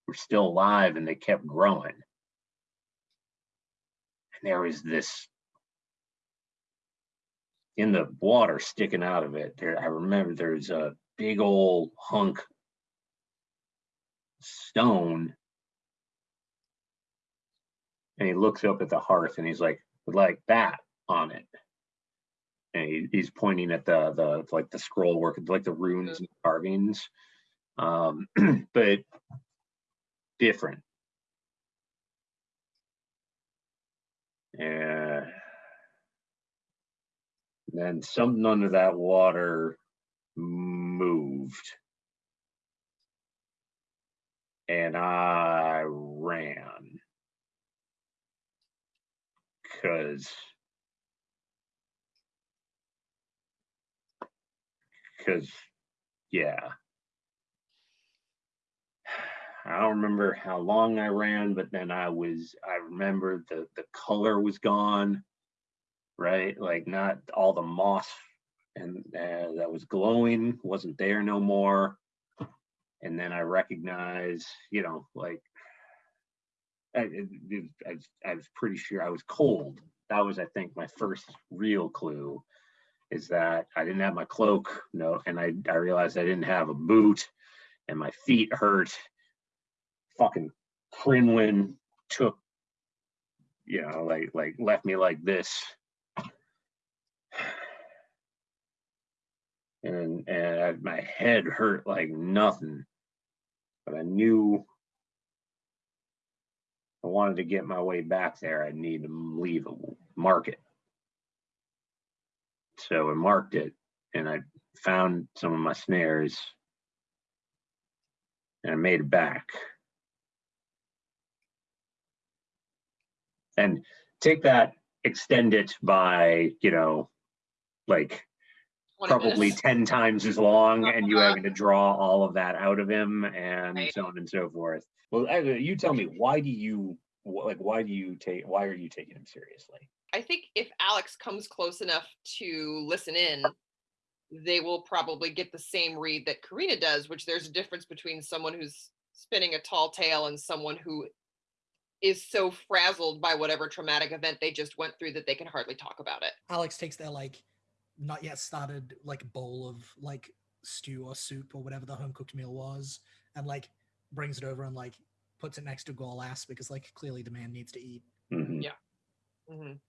were still alive and they kept growing. And there was this in the water sticking out of it. There, I remember there's a big old hunk stone. And he looks up at the hearth and he's like, like that on it and he, he's pointing at the the like the scroll work, like the runes and carvings, um, but different. Yeah. And Then something under that water moved. And I ran. Cause. Cause, yeah. I don't remember how long I ran, but then I was, I remember the, the color was gone, right? Like not all the moss and uh, that was glowing wasn't there no more. And then I recognize, you know, like I, I, was- I was pretty sure I was cold. That was, I think, my first real clue is that I didn't have my cloak, no, and I, I realized I didn't have a boot and my feet hurt. Fucking Crinwin took, you know, like, like left me like this. And, and I- my head hurt like nothing, but I knew I wanted to get my way back there. I'd need to leave a market. So I marked it and I found some of my snares and I made it back. And take that, extend it by, you know, like 20 probably 10 times as long and you Uh-huh. having to draw all of that out of him and Right. so on and so forth. Well, you tell me, why do you, like, why do you take, why are you taking him seriously? I think if Alex comes close enough to listen in, they will probably get the same read that Karina does, which there's a difference between someone who's spinning a tall tale and someone who is so frazzled by whatever traumatic event they just went through that they can hardly talk about it. Alex takes that like not yet started like bowl of like stew or soup or whatever the home cooked meal was, and like brings it over and like puts it next to Gorlas because like clearly the man needs to eat. Mhm. Yeah. Mhm.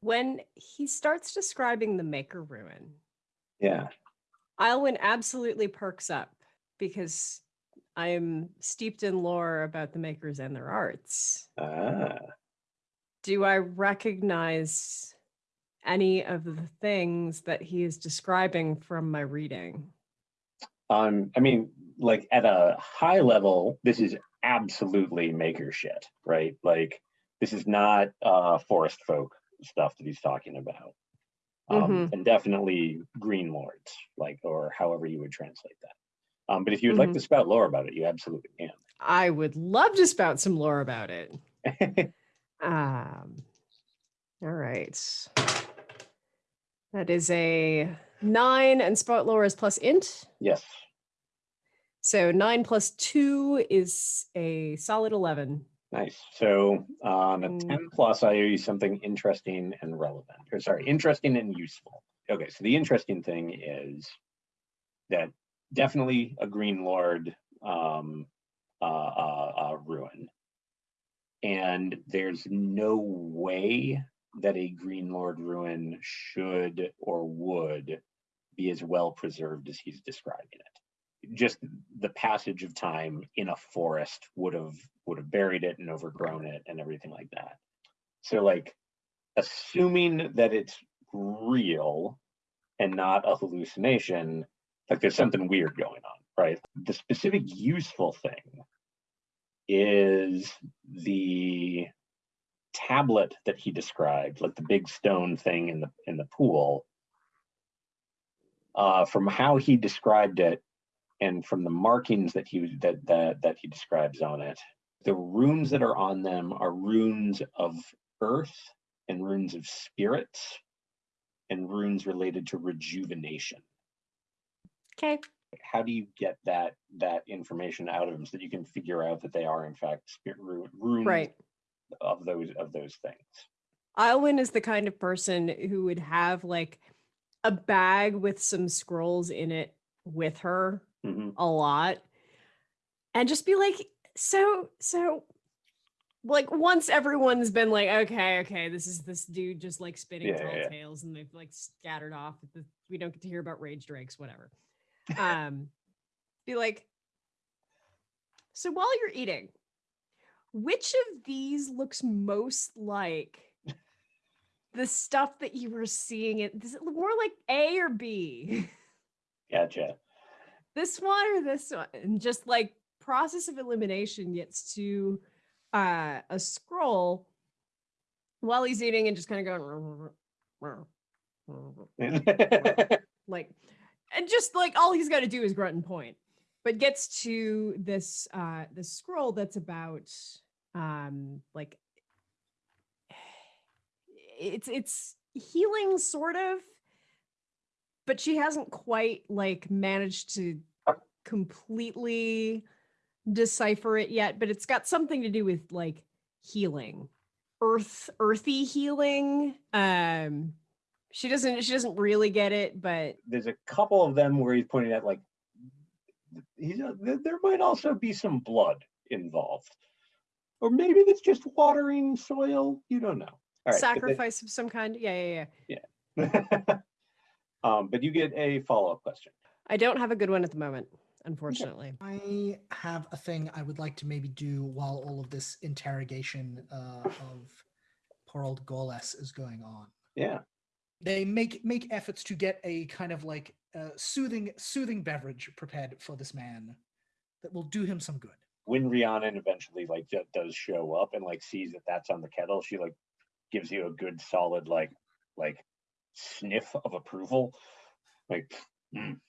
When he starts describing the Maker Ruin, Yeah. Ilwyn absolutely perks up because I am steeped in lore about the makers and their arts. Ah, Do I recognize any of the things that he is describing from my reading? um, I mean, like at a high level, this is absolutely maker shit, right? Like, this is not uh forest folk stuff that he's talking about. Um, and definitely green lords, like, or however you would translate that. Um, but if you would like Mhm. to spout lore about it, you absolutely can. I would love to spout some lore about it. Um, all right. That is a nine, and spout lore is plus int. yes. So nine plus two is a solid 11. Nice. So on a Mm. 10 plus, I owe you something interesting and relevant, or sorry, interesting and useful. Okay, so the interesting thing is that definitely a Green Lord um, uh, uh, uh, ruin. And there's no way that a Green Lord ruin should or would be as well preserved as he's describing it. Just the passage of time in a forest would have would have buried it and overgrown it and everything like that. So like assuming that it's real and not a hallucination like there's something weird going on right? The specific useful thing is the tablet that he described like the big stone thing in the in the pool uh, from how he described it and from the markings that he that that that he describes on it the runes that are on them are runes of earth and runes of spirits and runes related to rejuvenation Okay. how do you get that that information out of them so that you can figure out that they are in fact spirit ru- runes Right. Of those of those things Alwyn is the kind of person who would have like a bag with some scrolls in it with her Mhm. a lot and just be like, so, so, like once everyone's been like, okay, okay, this is this dude just like spinning Yeah, tall yeah, tales and they've like scattered off. The, we don't get to hear about rage drakes, whatever. Um, be like, so while you're eating, which of these looks most like the stuff that you were seeing it is it more like A or B? Gotcha. this one or this one? And just like process of elimination gets to uh a scroll while he's eating and just kind of going like and just like all he's got to do is grunt and point but gets to this uh this scroll that's about um like it's it's healing sort of but she hasn't quite like managed to completely decipher it yet but it's got something to do with like healing earth earthy healing um she doesn't she doesn't really get it but There's a couple of them where he's pointing at like, he's, there might also be some blood involved. Or maybe it's just watering soil. You don't know. All right, but they- sacrifice of some kind yeah yeah yeah um, but you get a follow-up question. i don't have a good one at the moment unfortunately I have a thing I would like to maybe do while all of this interrogation uh, of poor old Gorlas is going on. Yeah. They make make efforts to get a kind of like uh, soothing soothing beverage prepared for this man that will do him some good. When Rhiannon eventually like does show up and like sees that that's on the kettle, she like gives you a good solid like like sniff of approval. Like, "Mm."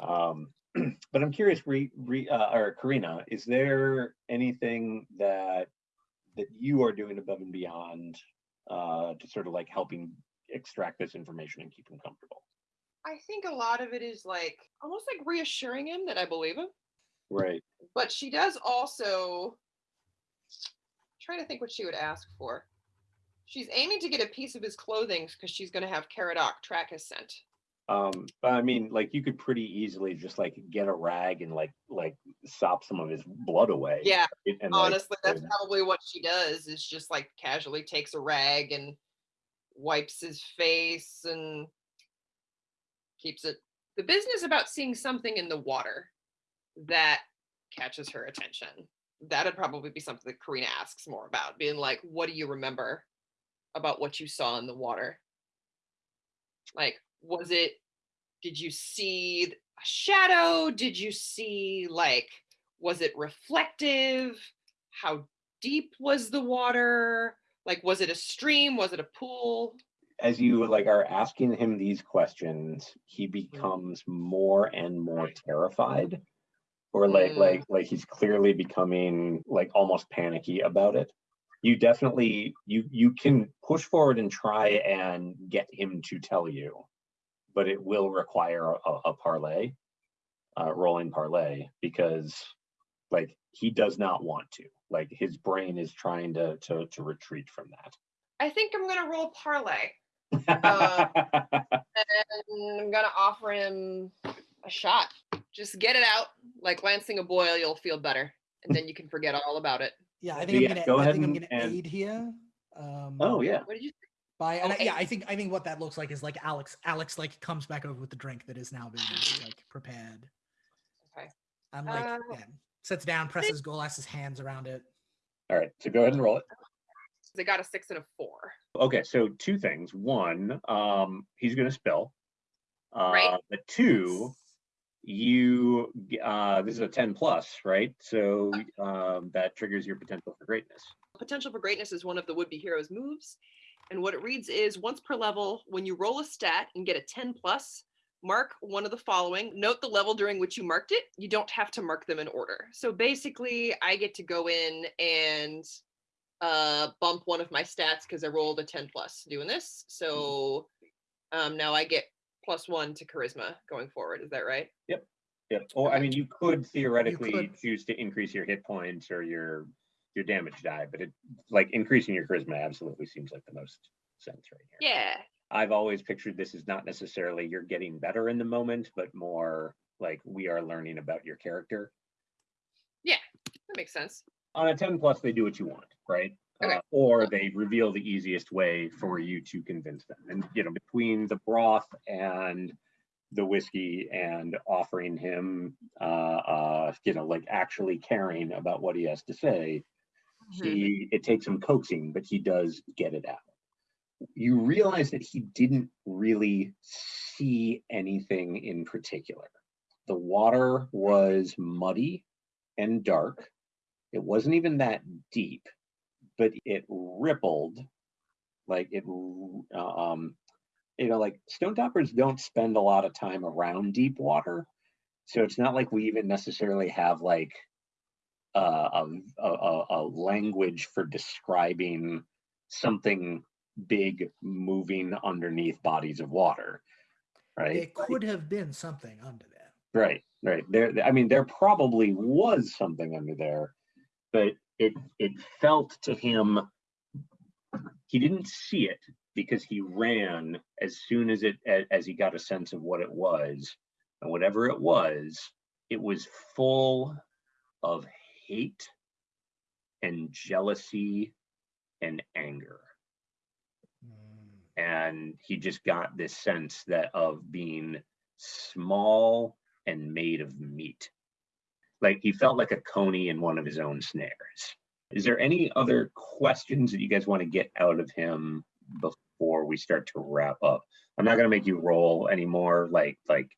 um, but I'm curious, re, re, uh, or Karina, is there anything that that you are doing above and beyond uh, to sort of like helping extract this information and keep him comfortable? I think a lot of it is like almost like reassuring him that I believe him. Right. But she does also trying to think what she would ask for. She's aiming to get a piece of his clothing because she's going to have Caradoc track his scent. Um, but I mean, like you could pretty easily just like get a rag and like like sop some of his blood away. Yeah, and- and, like, honestly, that's and- probably what she does. Is just like casually takes a rag and wipes his face and keeps it. The business about seeing something in the water that catches her attention. That'd probably be something that Karina asks more about, being like, "What do you remember about what you saw in the water? Like, was it? Did you see a shadow? Did you see like? Was it reflective? How deep was the water? Like, was it a stream? Was it a pool? as you like are asking him these questions, he mm-hmm. becomes more and more terrified. Or like Mm. like like he's clearly becoming like almost panicky about it. You definitely you you can push forward and try and get him to tell you, but it will require a, a parlay, uh, rolling parlay, because like he does not want to. Like his brain is trying to to to retreat from that. I think I'm gonna roll parlay. that. and I'm gonna offer him a shot. Just get it out. Like lancing a boil, you'll feel better. And then you can forget all about it. Yeah, I think Yeah, I'm gonna. go I ahead think I'm and- gonna and- aid here. Um, oh yeah. What did you By and Oh, I- yeah. I think I think what that looks like is like Alex. Alex like comes back over with the drink that is now being like prepared. Okay. I'm like, Uh, yeah, sits down, presses Gorlas's hands around it. All right, so go ahead and roll it. They got a six and a four. Okay, so two things. One, um, he's gonna spill. Uh, Right. But two, you uh, this is a ten plus, right? So um, that triggers your potential for greatness. Potential for greatness is one of the would be heroes moves. And what it reads is once per level, when you roll a stat and get a 10 plus, mark one of the following. Note the level during which you marked it. You don't have to mark them in order. So basically, I get to go in and uh, bump one of my stats because I rolled a 10 plus doing this. So um, now I get plus one to charisma going forward. Is that right? Yep. Yep. Or I mean, you could theoretically could. choose to increase your hit points or your your damage die, but it like increasing your charisma absolutely seems like the most sense right here. Yeah. I've always pictured this as not necessarily you're getting better in the moment, but more like we are learning about your character. Yeah, that makes sense. On a 10 plus, they do what you want, right? Okay. Uh, or they reveal the easiest way for you to convince them. And, you know, between the broth and the whiskey and offering him, uh, uh, you know, like actually caring about what he has to say, Mhm. he, it takes some coaxing, but he does get it out. you realize that he didn't really see anything in particular. The water was muddy and dark. It wasn't even that deep, but it rippled like it, um, you know, like Stonetoppers don't spend a lot of time around deep water. So it's not like we even necessarily have like uh, a, a, a- a language for describing something big moving underneath bodies of water. Right. It could have been something under there. Right, right. There, I mean, there probably was something under there, but it it felt to him he didn't see it because he ran as soon as it as he got a sense of what it was, and whatever it was, it was full of hate and jealousy and anger Mm. and he just got this sense that of being small and made of meat like he felt like a coney in one of his own snares is there any other questions that you guys want to get out of him before we start to wrap up i'm not going to make you roll anymore like like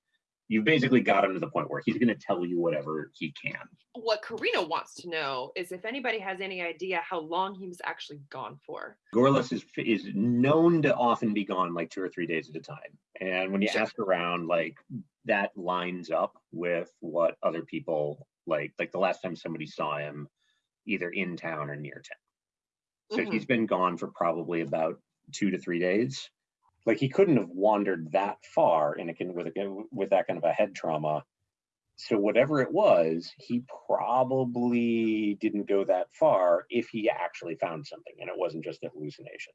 you've basically got him to the point where he's going to tell you whatever he can What Karina wants to know is if anybody has any idea how long he was actually gone for. Gorlas is is known to often be gone like two or three days at a time. And when you Sure. ask around, like that lines up with what other people like. Like the last time somebody saw him, either in town or near town. So Mhm. he's been gone for probably about two to three days. Like he couldn't have wandered that far in a with a with that kind of a head trauma. So whatever it was, he probably didn't go that far if he actually found something and it wasn't just a hallucination.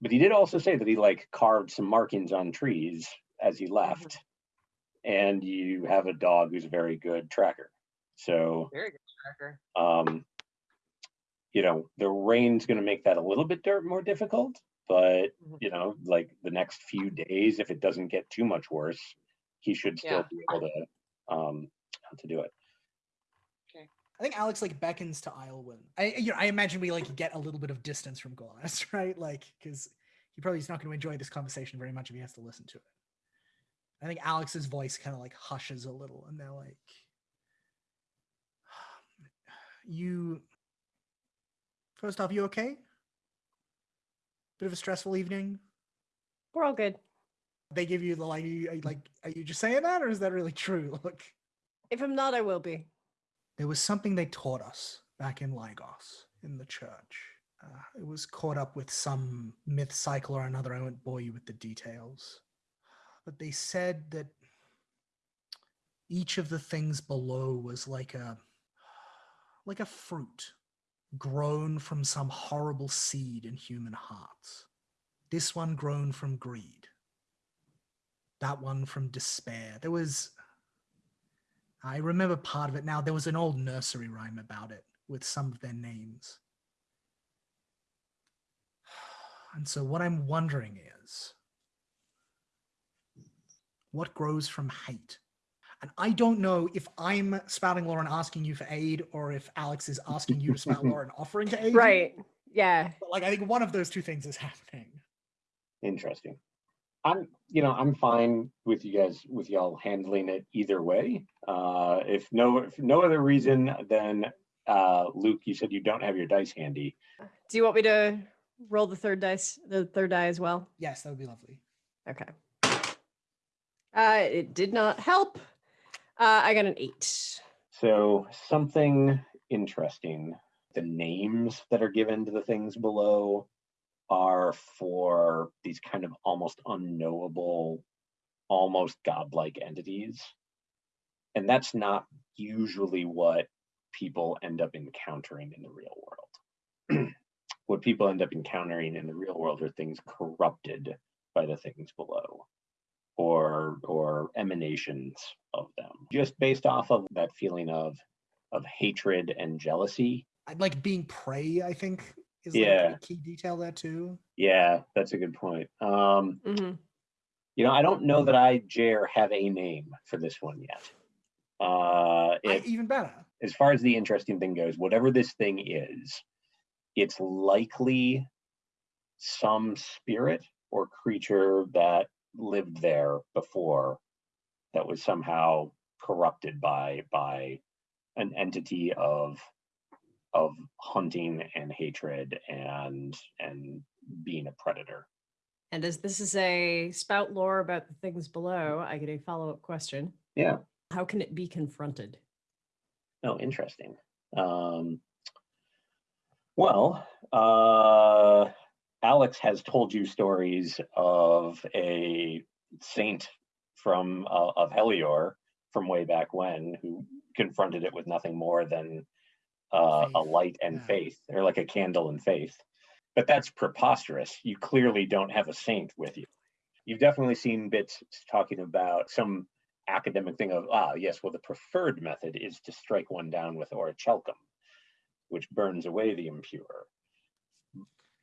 But he did also say that he like carved some markings on trees as he left. And you have a dog who's a very good tracker. So Very good tracker. um, you know, the rain's going to make that a little bit dir- more difficult, but Mhm. you know, like the next few days, if it doesn't get too much worse, he should still Yeah. be able to um to do it. Okay. I think Alex like beckons to Islewin. I you know, I imagine we like get a little bit of distance from Gorlas, right? Like because he probably is not going to enjoy this conversation very much if he has to listen to it. I think Alex's voice kind of like hushes a little, and they're like, "You, first off, you okay? Bit of a stressful evening. We're all good. They give you the like, are you, are you, like, are you just saying that, or is that really true? Look, If I'm not, I will be. there was something they taught us back in Lygos in the church. Uh, it was caught up with some myth cycle or another. I won't bore you with the details. But they said that each of the things below was like a like a fruit grown from some horrible seed in human hearts. This one grown from greed. That one from despair. There was I remember part of it now. There was an old nursery rhyme about it with some of their names. And so, what I'm wondering is what grows from hate? And I don't know if I'm spouting lore and asking you for aid or if Alex is asking you to spout lore and offering to aid. Right. Yeah. But, like, I think one of those two things is happening. Interesting. I'm, you know, I'm fine with you guys, with y'all handling it either way. Uh, if no, if no other reason, then uh, Luke, you said you don't have your dice handy. Do you want me to roll the third dice, the third die as well? Yes, that would be lovely. Okay. Uh, it did not help. Uh, I got an eight. So something interesting. The names that are given to the things below are for these kind of almost unknowable, almost godlike entities. And that's not usually what people end up encountering in the real world. what people end up encountering in the real world are things corrupted by the things below or or emanations of them just based off of that feeling of of hatred and jealousy I'd like being prey, I think, is like Yeah. a key detail there too. yeah that's a good point um hmm you know i don't know that i dare have a name for this one yet uh I, even better. as far as the interesting thing goes whatever this thing is it's likely some spirit or creature that lived there before that was somehow corrupted by by an entity of of hunting and hatred and and being a predator. And as this is a spout lore about the things below, I get a follow up question. Yeah. How can it be confronted? Oh, interesting. Um, well, uh, Alex has told you stories of a saint from uh, of Helior from way back when who confronted it with nothing more than uh, a light and yeah. faith, or like a candle and faith. But that's preposterous. You clearly don't have a saint with you. You've definitely seen bits talking about some academic thing of ah yes, well the preferred method is to strike one down with orichalcum, which burns away the impure.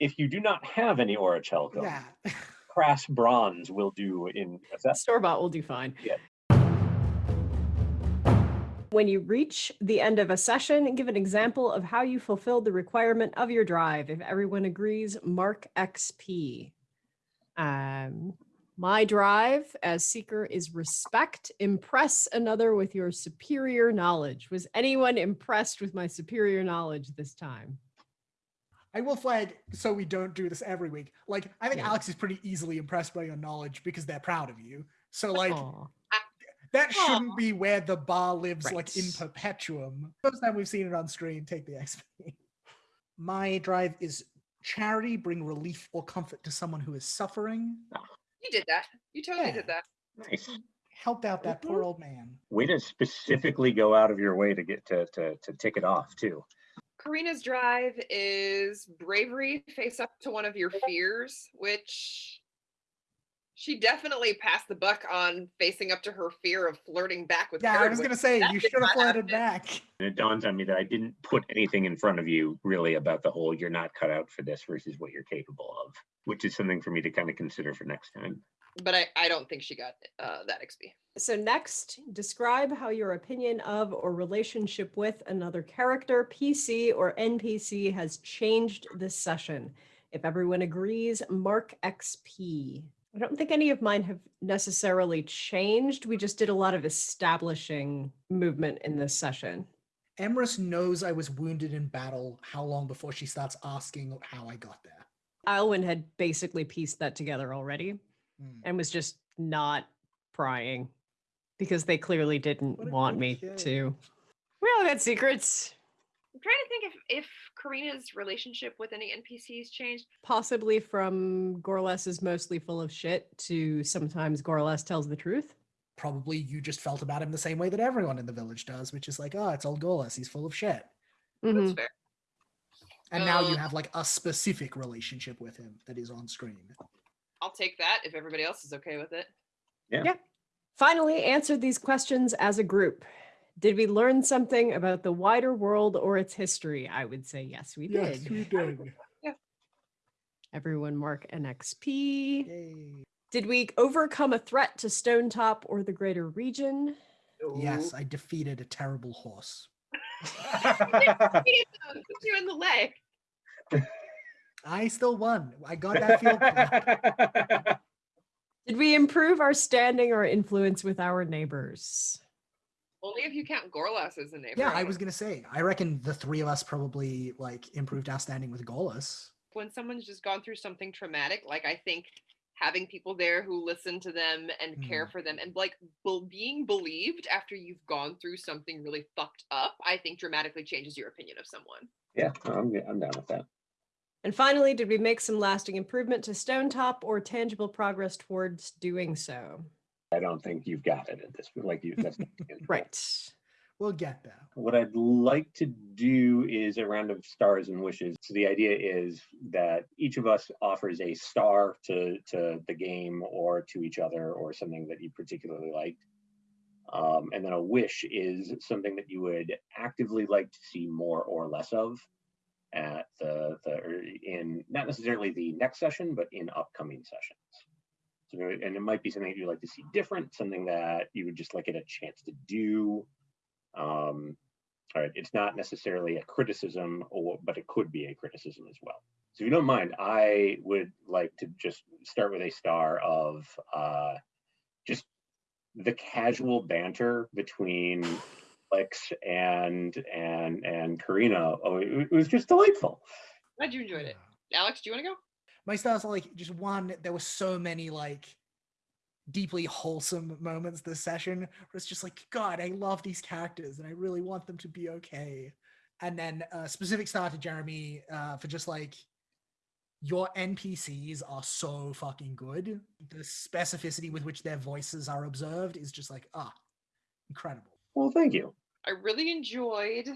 If you do not have any orichalcum, Yeah. crass bronze will do in effect. Store bought will do fine. Yeah. When you reach the end of a session, give an example of how you fulfilled the requirement of your drive. If everyone agrees, mark XP. Um, my drive as seeker is respect. Impress another with your superior knowledge. Was anyone impressed with my superior knowledge this time? I will flag so we don't do this every week. Like, I think Yeah. Alex is pretty easily impressed by your knowledge because they're proud of you. So, like, Aw. that Aw. shouldn't be where the bar lives, like in perpetuum. First time we've seen it on screen, take the XP. My drive is charity, bring relief or comfort to someone who is suffering. You did that. You totally Yeah. did that. Nice. Help out that poor mm-hmm. old man. Way to specifically go out of your way to get to to to tick it off too. Karina's drive is bravery, face up to one of your fears, which she definitely passed the buck on facing up to her fear of flirting back with Yeah, I was gonna say you should have not flirted back. And it dawns on me that I didn't put anything in front of you really about the whole you're not cut out for this versus what you're capable of, which is something for me to kind of consider for next time. But I, I don't think she got uh, that XP. So next, describe how your opinion of or relationship with another character, PC or NPC has changed this session. If everyone agrees, mark XP. I don't think any of mine have necessarily changed. We just did a lot of establishing movement in this session. Emrys knows I was wounded in battle how long before she starts asking how I got there. Alwyn had basically pieced that together already Hmm. and was just not prying because they clearly didn't want me good kid. to. We all got secrets. I'm trying to think if if Karina's relationship with any NPCs changed. possibly from Gorlas is mostly full of shit to sometimes Gorlas tells the truth. Probably you just felt about him the same way that everyone in the village does, which is like, oh, it's old Gorlas, he's full of shit. That's Mhm. fair. And now you Uh, have like a specific relationship with him that is on screen. I'll take that if everybody else is okay with it. Yeah. yeah. Finally, answer these questions as a group. Did we learn something about the wider world or its history? I would say yes, we did. Yes, we did. Yeah. Everyone mark an XP. Yay. Did we overcome a threat to Stonetop or the greater region? Yes, I defeated a terrible horse. Hit you in the leg. I still won. I got that field clap. Did we improve our standing or influence with our neighbors? Only if you count Gorlas as a neighbor. Yeah, I was gonna say. I reckon the three of us probably like improved our standing with Gorlas. when someone's just gone through something traumatic, like I think having people there who listen to them and care Mm. for them and like bel being believed after you've gone through something really fucked up, I think dramatically changes your opinion of someone. yeah, I'm I'm down with that. And finally, did we make some lasting improvement to Stonetop or tangible progress towards doing so? I don't think you've got it at this point. like you that's. Right. We'll get there. What I'd like to do is a round of stars and wishes. So the idea is that each of us offers a star to to the game or to each other or something that you particularly liked. Um, and then a wish is something that you would actively like to see more or less of at the, the in not necessarily the next session, but in upcoming sessions. So, and it might be something that you'd like to see different, something that you would just like get a chance to do. Um, all right, it's not necessarily a criticism, or but it could be a criticism as well. So if you don't mind, I would like to just start with a star of uh, just the casual banter between Lex and and and Karina. Oh, it, it was just delightful. Glad you enjoyed it. Alex, do you want to go? My stars are like just one. There were so many like deeply wholesome moments this session where it's just like, God, I love these characters and I really want them to be okay. And then a specific star to Jeremy uh, for just like your NPCs are so fucking good. The specificity with which their voices are observed is just like, ah, incredible. Well, thank you. I really enjoyed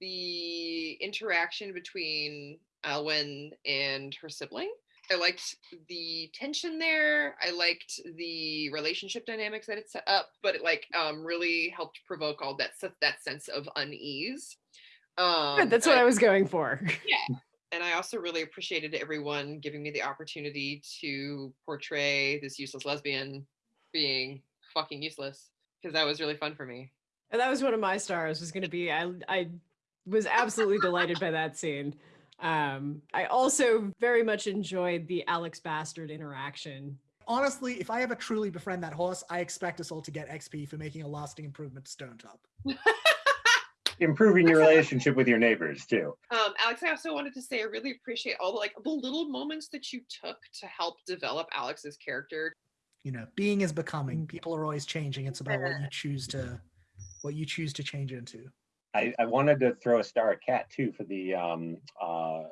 the interaction between Alwyn and her sibling. I liked the tension there. I liked the relationship dynamics that it set up, but it like um really helped provoke all that that sense of unease. Um, that's what I was going for. yeah. And I also really appreciated everyone giving me the opportunity to portray this useless lesbian being fucking useless because that was really fun for me. And that was one of my stars was going to be I I was absolutely delighted by that scene. Um I also very much enjoyed the Alex Bastard interaction. Honestly, if I ever truly befriend that horse, I expect us all to get XP for making a lasting improvement to Stonetop. Improving your relationship with your neighbors too. Um, Alex, I also wanted to say I really appreciate all the like the little moments that you took to help develop Alex's character. You know, being is becoming. People are always changing. It's about what you choose to what you choose to change into. I, I wanted to throw a star at Cat too for the um uh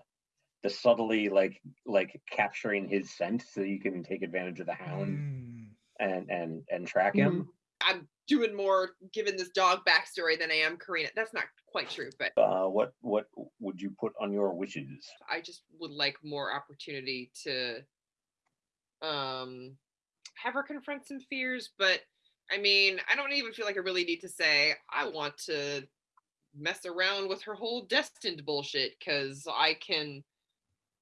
the subtly like like capturing his scent so you can take advantage of the hound Mm. and and and track him. I'm doing more given this dog backstory than I am Karina. That's not quite true, but Uh, what what would you put on your wishes? I just would like more opportunity to um have her confront some fears, but I mean, I don't even feel like I really need to say I want to mess around with her whole destined bullshit cuz I can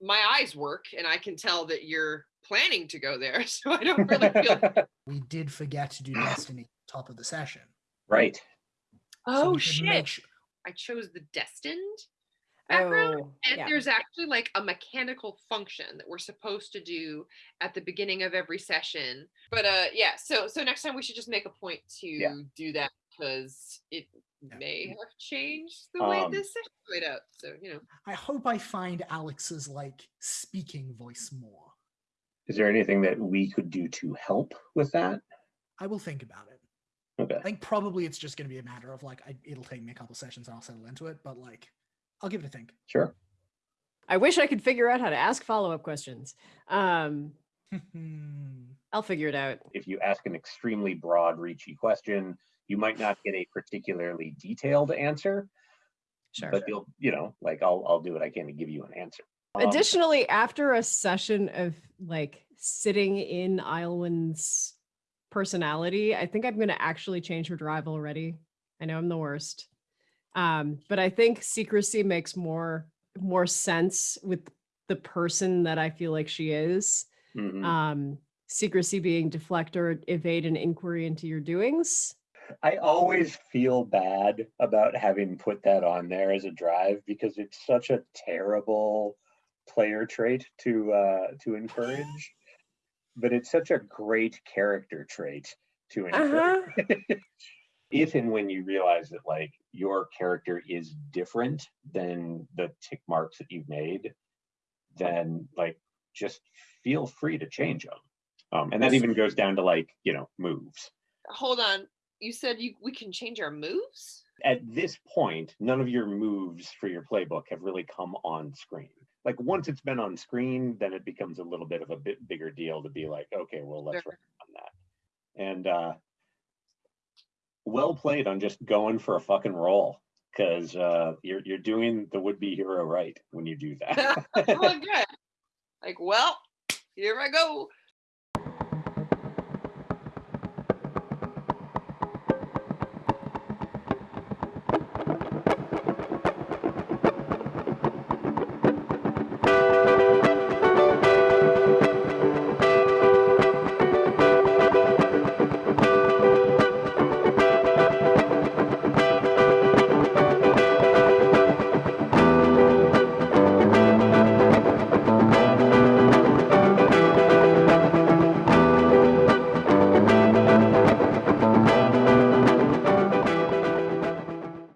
my eyes work and I can tell that you're planning to go there. So I don't really feel We did forget to do Destiny top of the session. right. so Oh we should make shit. su- I chose the destined background Oh, And yeah. there's actually like a mechanical function that we're supposed to do at the beginning of every session. But uh yeah, so so next time we should just make a point to do that because it Yeah. may have changed the way Um, this session played out. So you know. I hope I find Alex's like speaking voice more. Is there anything that we could do to help with that? I will think about it. Okay. I think probably it's just going to be a matter of like I, it'll take me a couple sessions and I'll settle into it, but like I'll give it a think. Sure. I wish I could figure out how to ask follow-up questions. Um. I'll figure it out. If you ask an extremely broad, reachy question, you might not get a particularly detailed answer, Sure. but you'll, you know, like I'll I'll do what I can to give you an answer. Um, Additionally, after a session of like sitting in Iowin's personality, I think I'm going to actually change her drive already. I know I'm the worst. Um, but I think secrecy makes more more sense with the person that I feel like she is. mhm. Um, secrecy being deflect or evade an inquiry into your doings. I always feel bad about having put that on there as a drive because it's such a terrible player trait to uh, to encourage, but it's such a great character trait to Uh-huh. encourage. if and when you realize that like your character is different than the tick marks that you've made, then like just feel free to change them. Um, and that even goes down to like you know moves. Hold on. You said you we can change our moves? at this point, none of your moves for your playbook have really come on screen. Like once it's been on screen, then it becomes a little bit of a bit bigger deal to be like, okay, well, let's Sure. work on that. And uh, well played on just going for a fucking roll because uh, you're you're doing the would-be hero right when you do that. oh good. Like, well, here I go.